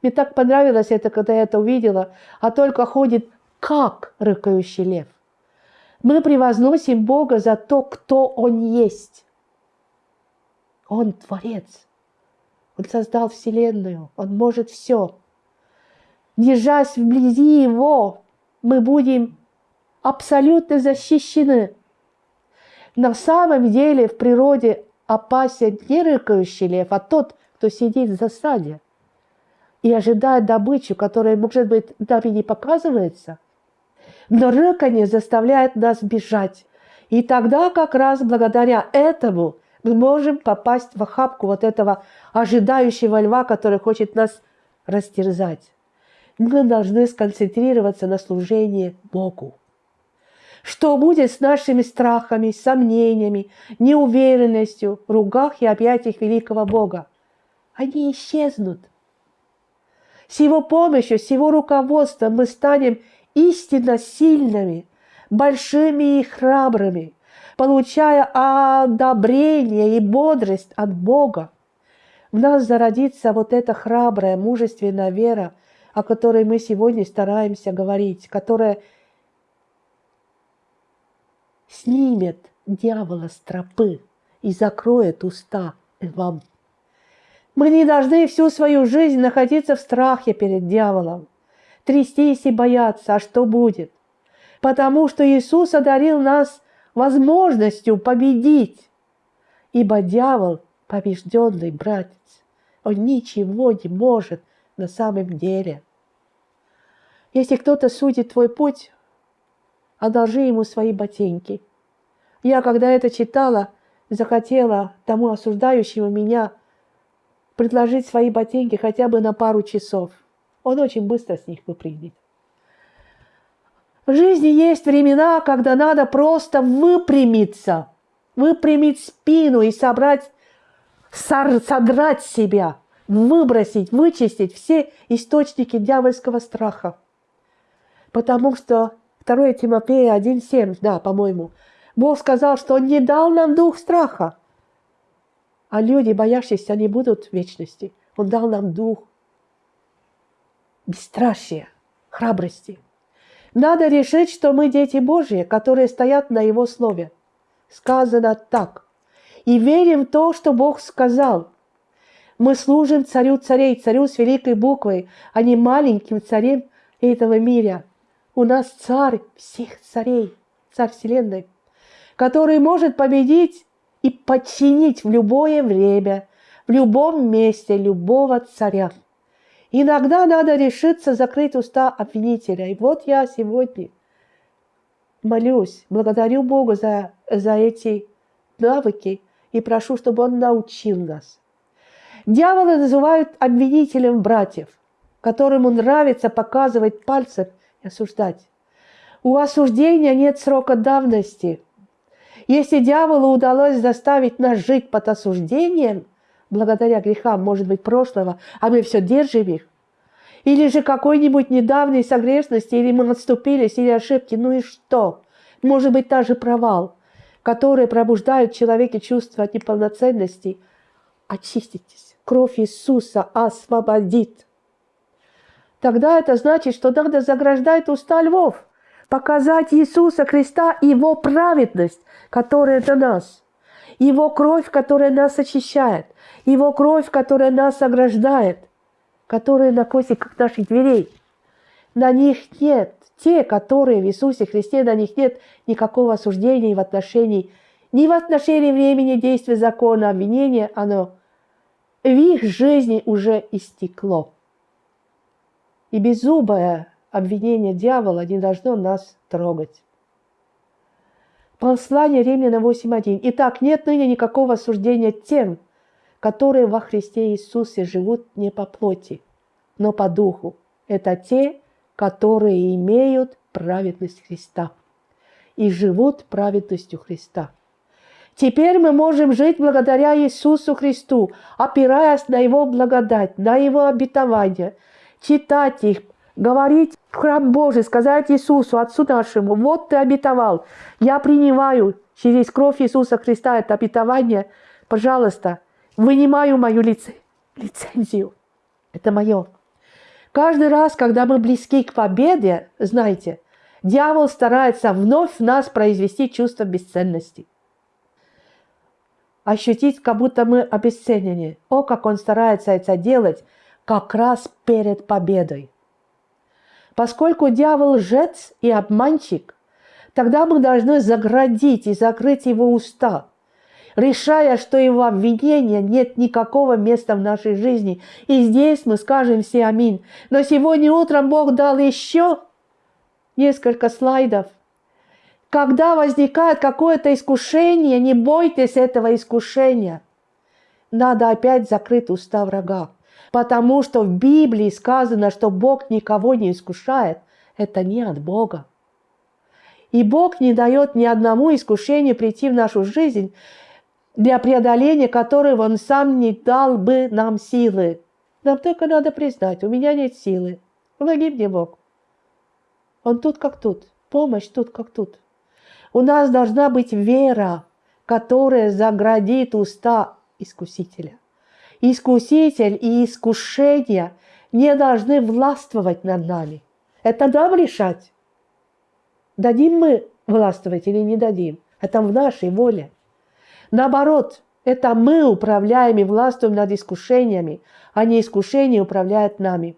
Мне так понравилось это, когда я это увидела, а только ходит как рыкающий лев. Мы превозносим Бога за то, кто Он есть. Он Творец. Он создал Вселенную. Он может все держась вблизи Его, мы будем абсолютно защищены. На самом деле в природе опасен не рыкающий лев, а тот, кто сидит в засаде и ожидает добычу, которая, может быть, нам и не показывается. Но рыканье заставляет нас бежать. И тогда как раз благодаря этому мы можем попасть в охапку вот этого ожидающего льва, который хочет нас растерзать мы должны сконцентрироваться на служении Богу. Что будет с нашими страхами, сомнениями, неуверенностью в ругах и объятиях великого Бога? Они исчезнут. С Его помощью, с Его руководством мы станем истинно сильными, большими и храбрыми, получая одобрение и бодрость от Бога. В нас зародится вот эта храбрая, мужественная вера – о которой мы сегодня стараемся говорить, которая снимет дьявола с тропы и закроет уста вам. Мы не должны всю свою жизнь находиться в страхе перед дьяволом, трястись и бояться, а что будет? Потому что Иисус одарил нас возможностью победить, ибо дьявол – побежденный братец. Он ничего не может на самом деле. Если кто-то судит твой путь, одолжи ему свои ботинки. Я, когда это читала, захотела тому осуждающему меня предложить свои ботинки хотя бы на пару часов. Он очень быстро с них выпрыгнет. В жизни есть времена, когда надо просто выпрямиться, выпрямить спину и собрать, содрать себя, выбросить, вычистить все источники дьявольского страха. Потому что 2 Тимофея 1.7, да, по-моему, Бог сказал, что Он не дал нам дух страха. А люди, боящиеся, не будут в вечности. Он дал нам дух бесстрашия, храбрости – надо решить, что мы дети Божьи, которые стоят на Его Слове. Сказано так. И верим в то, что Бог сказал. Мы служим царю царей, царю с великой буквой, а не маленьким царем этого мира. У нас царь всех царей, царь Вселенной, который может победить и подчинить в любое время, в любом месте любого царя. Иногда надо решиться закрыть уста обвинителя. И вот я сегодня молюсь, благодарю Бога за, за эти навыки и прошу, чтобы Он научил нас. Дьяволы называют обвинителем братьев, которому нравится показывать пальцем и осуждать. У осуждения нет срока давности. Если дьяволу удалось заставить нас жить под осуждением – благодаря грехам, может быть, прошлого, а мы все держим их. Или же какой-нибудь недавней согрешности, или мы отступились, или ошибки, ну и что? Может быть, та же провал, который пробуждает в человеке чувство неполноценности. Очиститесь. Кровь Иисуса освободит. Тогда это значит, что надо заграждать уста львов, показать Иисуса Христа и Его праведность, которая на нас – его кровь, которая нас очищает, Его кровь, которая нас ограждает, которая на косиках наших дверей. На них нет, те, которые в Иисусе Христе, на них нет никакого осуждения в отношении, ни в отношении времени действия закона, обвинения, оно в их жизни уже истекло. И беззубое обвинение дьявола не должно нас трогать. Послание Римляна 8.1. Итак, нет ныне никакого осуждения тем, которые во Христе Иисусе живут не по плоти, но по духу. Это те, которые имеют праведность Христа и живут праведностью Христа. Теперь мы можем жить благодаря Иисусу Христу, опираясь на Его благодать, на Его обетование, читать их, говорить в храм Божий, сказать Иисусу, Отцу нашему, вот ты обетовал, я принимаю через кровь Иисуса Христа это обетование, пожалуйста, вынимаю мою лице, лицензию. Это мое. Каждый раз, когда мы близки к победе, знаете, дьявол старается вновь в нас произвести чувство бесценности. Ощутить, как будто мы обесценены. О, как он старается это делать как раз перед победой. Поскольку дьявол лжец и обманщик, тогда мы должны заградить и закрыть его уста, решая, что его обвинения нет никакого места в нашей жизни. И здесь мы скажем все аминь. Но сегодня утром Бог дал еще несколько слайдов. Когда возникает какое-то искушение, не бойтесь этого искушения. Надо опять закрыть уста врага. Потому что в Библии сказано, что Бог никого не искушает. Это не от Бога. И Бог не дает ни одному искушению прийти в нашу жизнь, для преодоления которого Он сам не дал бы нам силы. Нам только надо признать, у меня нет силы. Помоги мне, Бог. Он тут как тут, помощь тут как тут. У нас должна быть вера, которая заградит уста искусителя искуситель и искушение не должны властвовать над нами. Это нам решать. Дадим мы властвовать или не дадим. Это в нашей воле. Наоборот, это мы управляем и властвуем над искушениями, а не искушение управляет нами.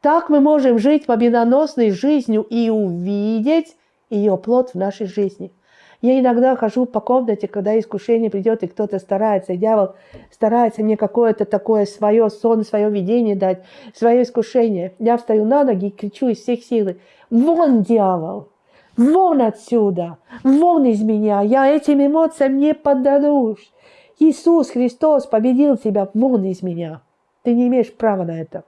Так мы можем жить победоносной жизнью и увидеть ее плод в нашей жизни. Я иногда хожу по комнате, когда искушение придет, и кто-то старается, дьявол старается мне какое-то такое свое сон, свое видение дать, свое искушение. Я встаю на ноги и кричу из всех сил, вон дьявол! Вон отсюда, вон из меня, я этим эмоциям не поддадусь. Иисус Христос победил тебя, вон из меня. Ты не имеешь права на это,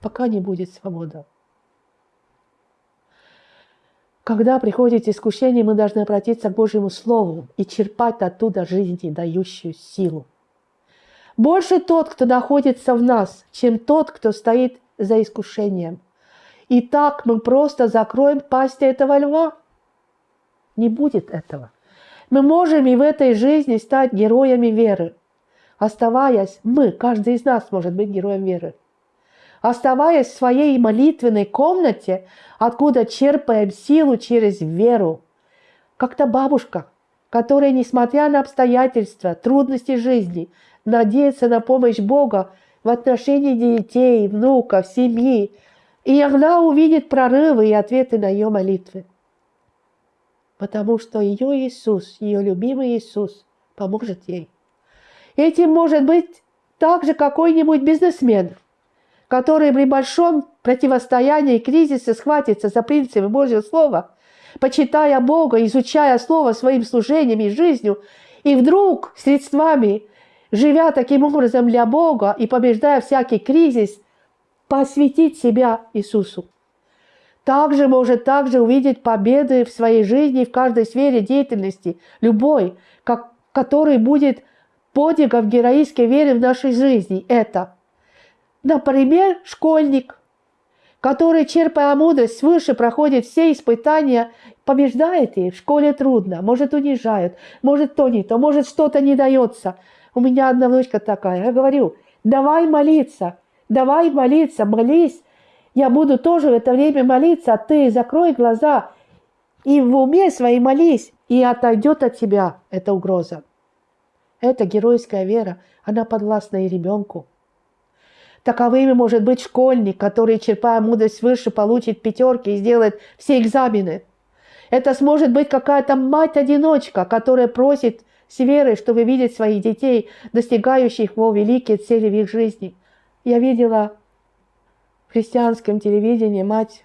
пока не будет свобода. Когда приходит искушение, мы должны обратиться к Божьему Слову и черпать оттуда жизни, дающую силу. Больше тот, кто находится в нас, чем тот, кто стоит за искушением. И так мы просто закроем пасть этого льва. Не будет этого. Мы можем и в этой жизни стать героями веры. Оставаясь, мы, каждый из нас может быть героем веры. Оставаясь в своей молитвенной комнате, откуда черпаем силу через веру. Как-то бабушка, которая, несмотря на обстоятельства, трудности жизни, надеется на помощь Бога в отношении детей, внуков, семьи, и она увидит прорывы и ответы на ее молитвы. Потому что ее Иисус, ее любимый Иисус, поможет ей. Этим может быть также какой-нибудь бизнесмен, который при большом противостоянии кризиса схватится за принципы Божьего Слова, почитая Бога, изучая Слово своим служением и жизнью, и вдруг средствами, живя таким образом для Бога и побеждая всякий кризис, посвятить себя Иисусу. Также может также увидеть победы в своей жизни в каждой сфере деятельности, любой, как, который будет подвигов героической веры в нашей жизни. Это, например, школьник, который, черпая мудрость свыше, проходит все испытания, побеждает их. В школе трудно, может унижают, может то не то, может что-то не дается. У меня одна внучка такая, я говорю, давай молиться, давай молиться, молись. Я буду тоже в это время молиться, а ты закрой глаза и в уме своей молись, и отойдет от тебя эта угроза. Это геройская вера, она подвластна и ребенку. Таковыми может быть школьник, который, черпая мудрость выше, получит пятерки и сделает все экзамены. Это сможет быть какая-то мать-одиночка, которая просит с верой, чтобы видеть своих детей, достигающих во великие цели в их жизни. Я видела в христианском телевидении мать,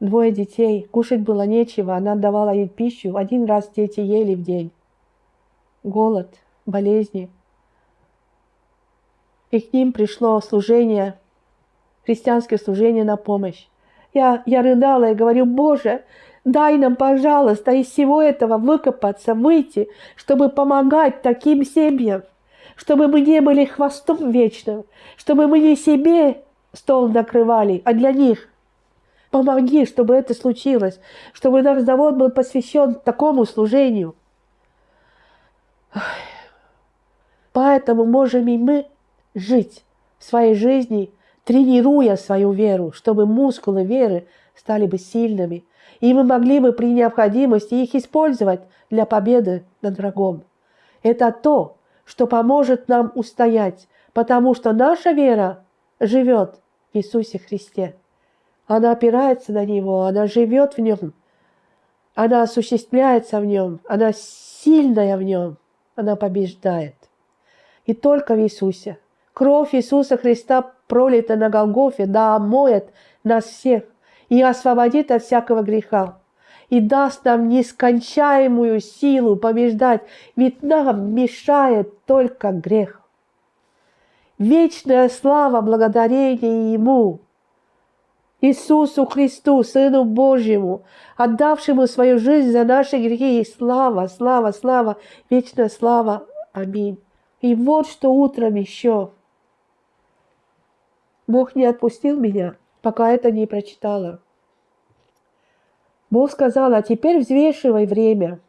двое детей, кушать было нечего, она давала им пищу, один раз дети ели в день. Голод, болезни. И к ним пришло служение, христианское служение на помощь. Я, я рыдала и говорю, Боже, дай нам, пожалуйста, из всего этого выкопаться, выйти, чтобы помогать таким семьям чтобы мы не были хвостом вечным, чтобы мы не себе стол накрывали, а для них. Помоги, чтобы это случилось, чтобы наш завод был посвящен такому служению. Поэтому можем и мы жить в своей жизни, тренируя свою веру, чтобы мускулы веры стали бы сильными, и мы могли бы при необходимости их использовать для победы над врагом. Это то, что поможет нам устоять, потому что наша вера живет в Иисусе Христе. Она опирается на Него, она живет в Нем, она осуществляется в Нем, она сильная в Нем, она побеждает. И только в Иисусе. Кровь Иисуса Христа пролита на Голгофе, да омоет нас всех и освободит от всякого греха и даст нам нескончаемую силу побеждать, ведь нам мешает только грех. Вечная слава благодарение Ему, Иисусу Христу, Сыну Божьему, отдавшему свою жизнь за наши грехи. И слава, слава, слава, вечная слава. Аминь. И вот что утром еще. Бог не отпустил меня, пока это не прочитала. Бог сказал, а теперь взвешивай время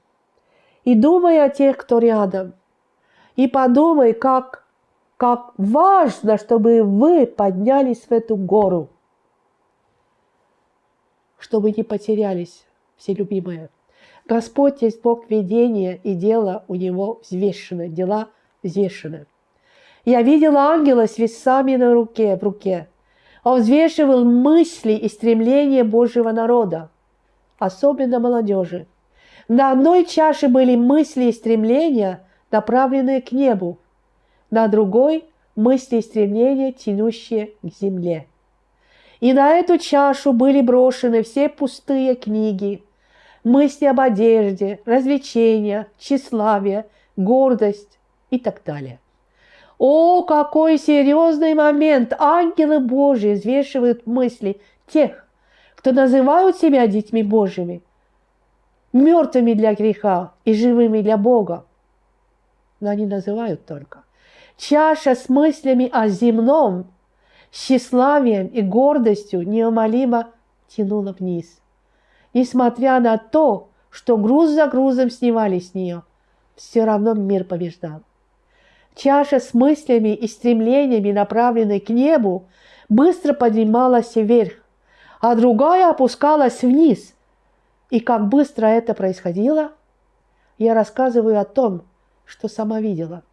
и думай о тех, кто рядом. И подумай, как, как важно, чтобы вы поднялись в эту гору, чтобы не потерялись, все любимые. Господь есть Бог ведения, и дело у Него взвешено, дела взвешены. Я видела ангела с весами на руке, в руке. Он взвешивал мысли и стремления Божьего народа особенно молодежи. На одной чаше были мысли и стремления, направленные к небу, на другой – мысли и стремления, тянущие к земле. И на эту чашу были брошены все пустые книги, мысли об одежде, развлечения, тщеславие, гордость и так далее. О, какой серьезный момент! Ангелы Божьи взвешивают мысли тех, кто называют себя детьми Божьими, мертвыми для греха и живыми для Бога. Но они называют только. Чаша с мыслями о земном, тщеславием и гордостью неумолимо тянула вниз. Несмотря на то, что груз за грузом снимали с нее, все равно мир побеждал. Чаша с мыслями и стремлениями, направленной к небу, быстро поднималась вверх, а другая опускалась вниз. И как быстро это происходило, я рассказываю о том, что сама видела.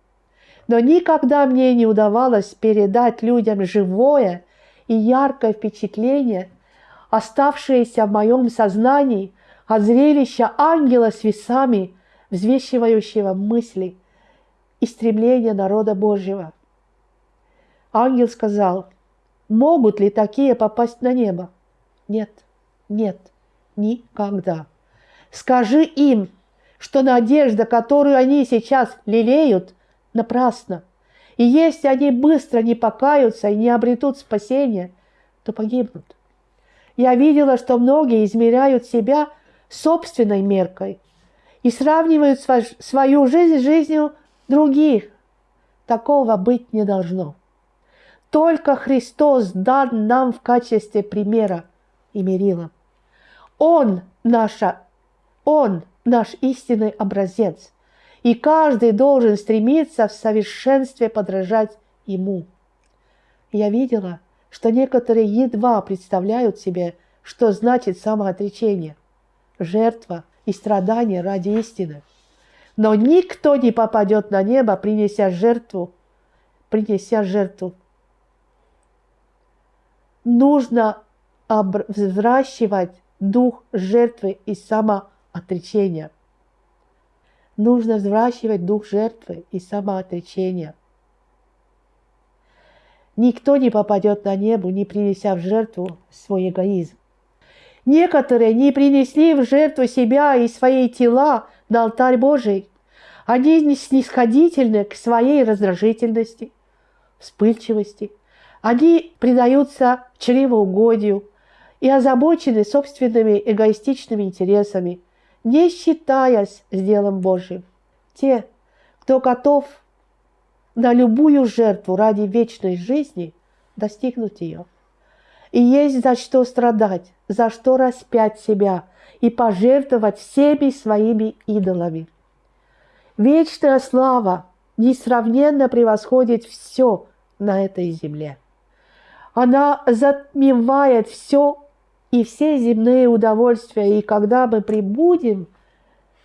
Но никогда мне не удавалось передать людям живое и яркое впечатление, оставшееся в моем сознании от зрелища ангела с весами, взвешивающего мысли – и стремления народа Божьего. Ангел сказал, могут ли такие попасть на небо? Нет, нет, никогда. Скажи им, что надежда, которую они сейчас лелеют, напрасна. И если они быстро не покаются и не обретут спасения, то погибнут. Я видела, что многие измеряют себя собственной меркой и сравнивают свою жизнь с жизнью других. Такого быть не должно. Только Христос дан нам в качестве примера и мерила. Он наша, Он наш истинный образец, и каждый должен стремиться в совершенстве подражать Ему. Я видела, что некоторые едва представляют себе, что значит самоотречение, жертва и страдание ради истины – но никто не попадет на небо, принеся жертву, принеся жертву. Нужно взращивать дух жертвы и самоотречения. Нужно взращивать дух жертвы и самоотречения. Никто не попадет на небо, не принеся в жертву свой эгоизм. Некоторые не принесли в жертву себя и свои тела на алтарь Божий. Они снисходительны к своей раздражительности, вспыльчивости. Они предаются чревоугодию и озабочены собственными эгоистичными интересами, не считаясь с делом Божьим. Те, кто готов на любую жертву ради вечной жизни, достигнут ее. И есть за что страдать, за что распять себя и пожертвовать всеми своими идолами – Вечная слава несравненно превосходит все на этой земле. Она затмевает все и все земные удовольствия. И когда мы прибудем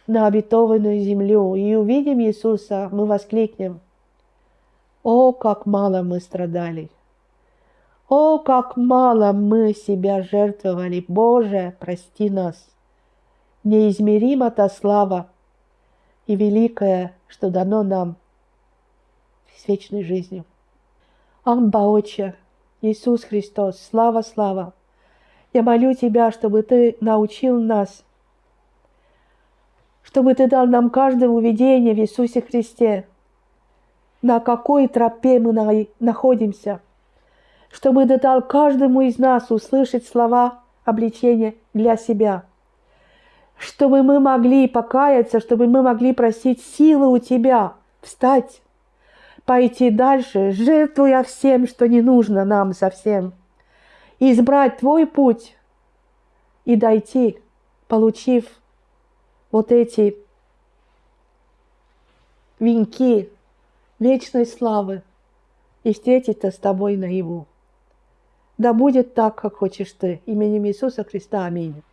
на обетованную землю и увидим Иисуса, мы воскликнем, «О, как мало мы страдали! О, как мало мы себя жертвовали! Боже, прости нас! Неизмерима та слава, и великое, что дано нам с вечной жизнью. Амба Отче, Иисус Христос, слава, слава! Я молю Тебя, чтобы Ты научил нас, чтобы Ты дал нам каждому видение в Иисусе Христе, на какой тропе мы находимся, чтобы Ты дал каждому из нас услышать слова обличения для себя – чтобы мы могли покаяться, чтобы мы могли просить силы у Тебя встать, пойти дальше, жертвуя всем, что не нужно нам совсем, избрать Твой путь и дойти, получив вот эти венки вечной славы и встретиться с Тобой наяву. Да будет так, как хочешь Ты. Именем Иисуса Христа. Аминь.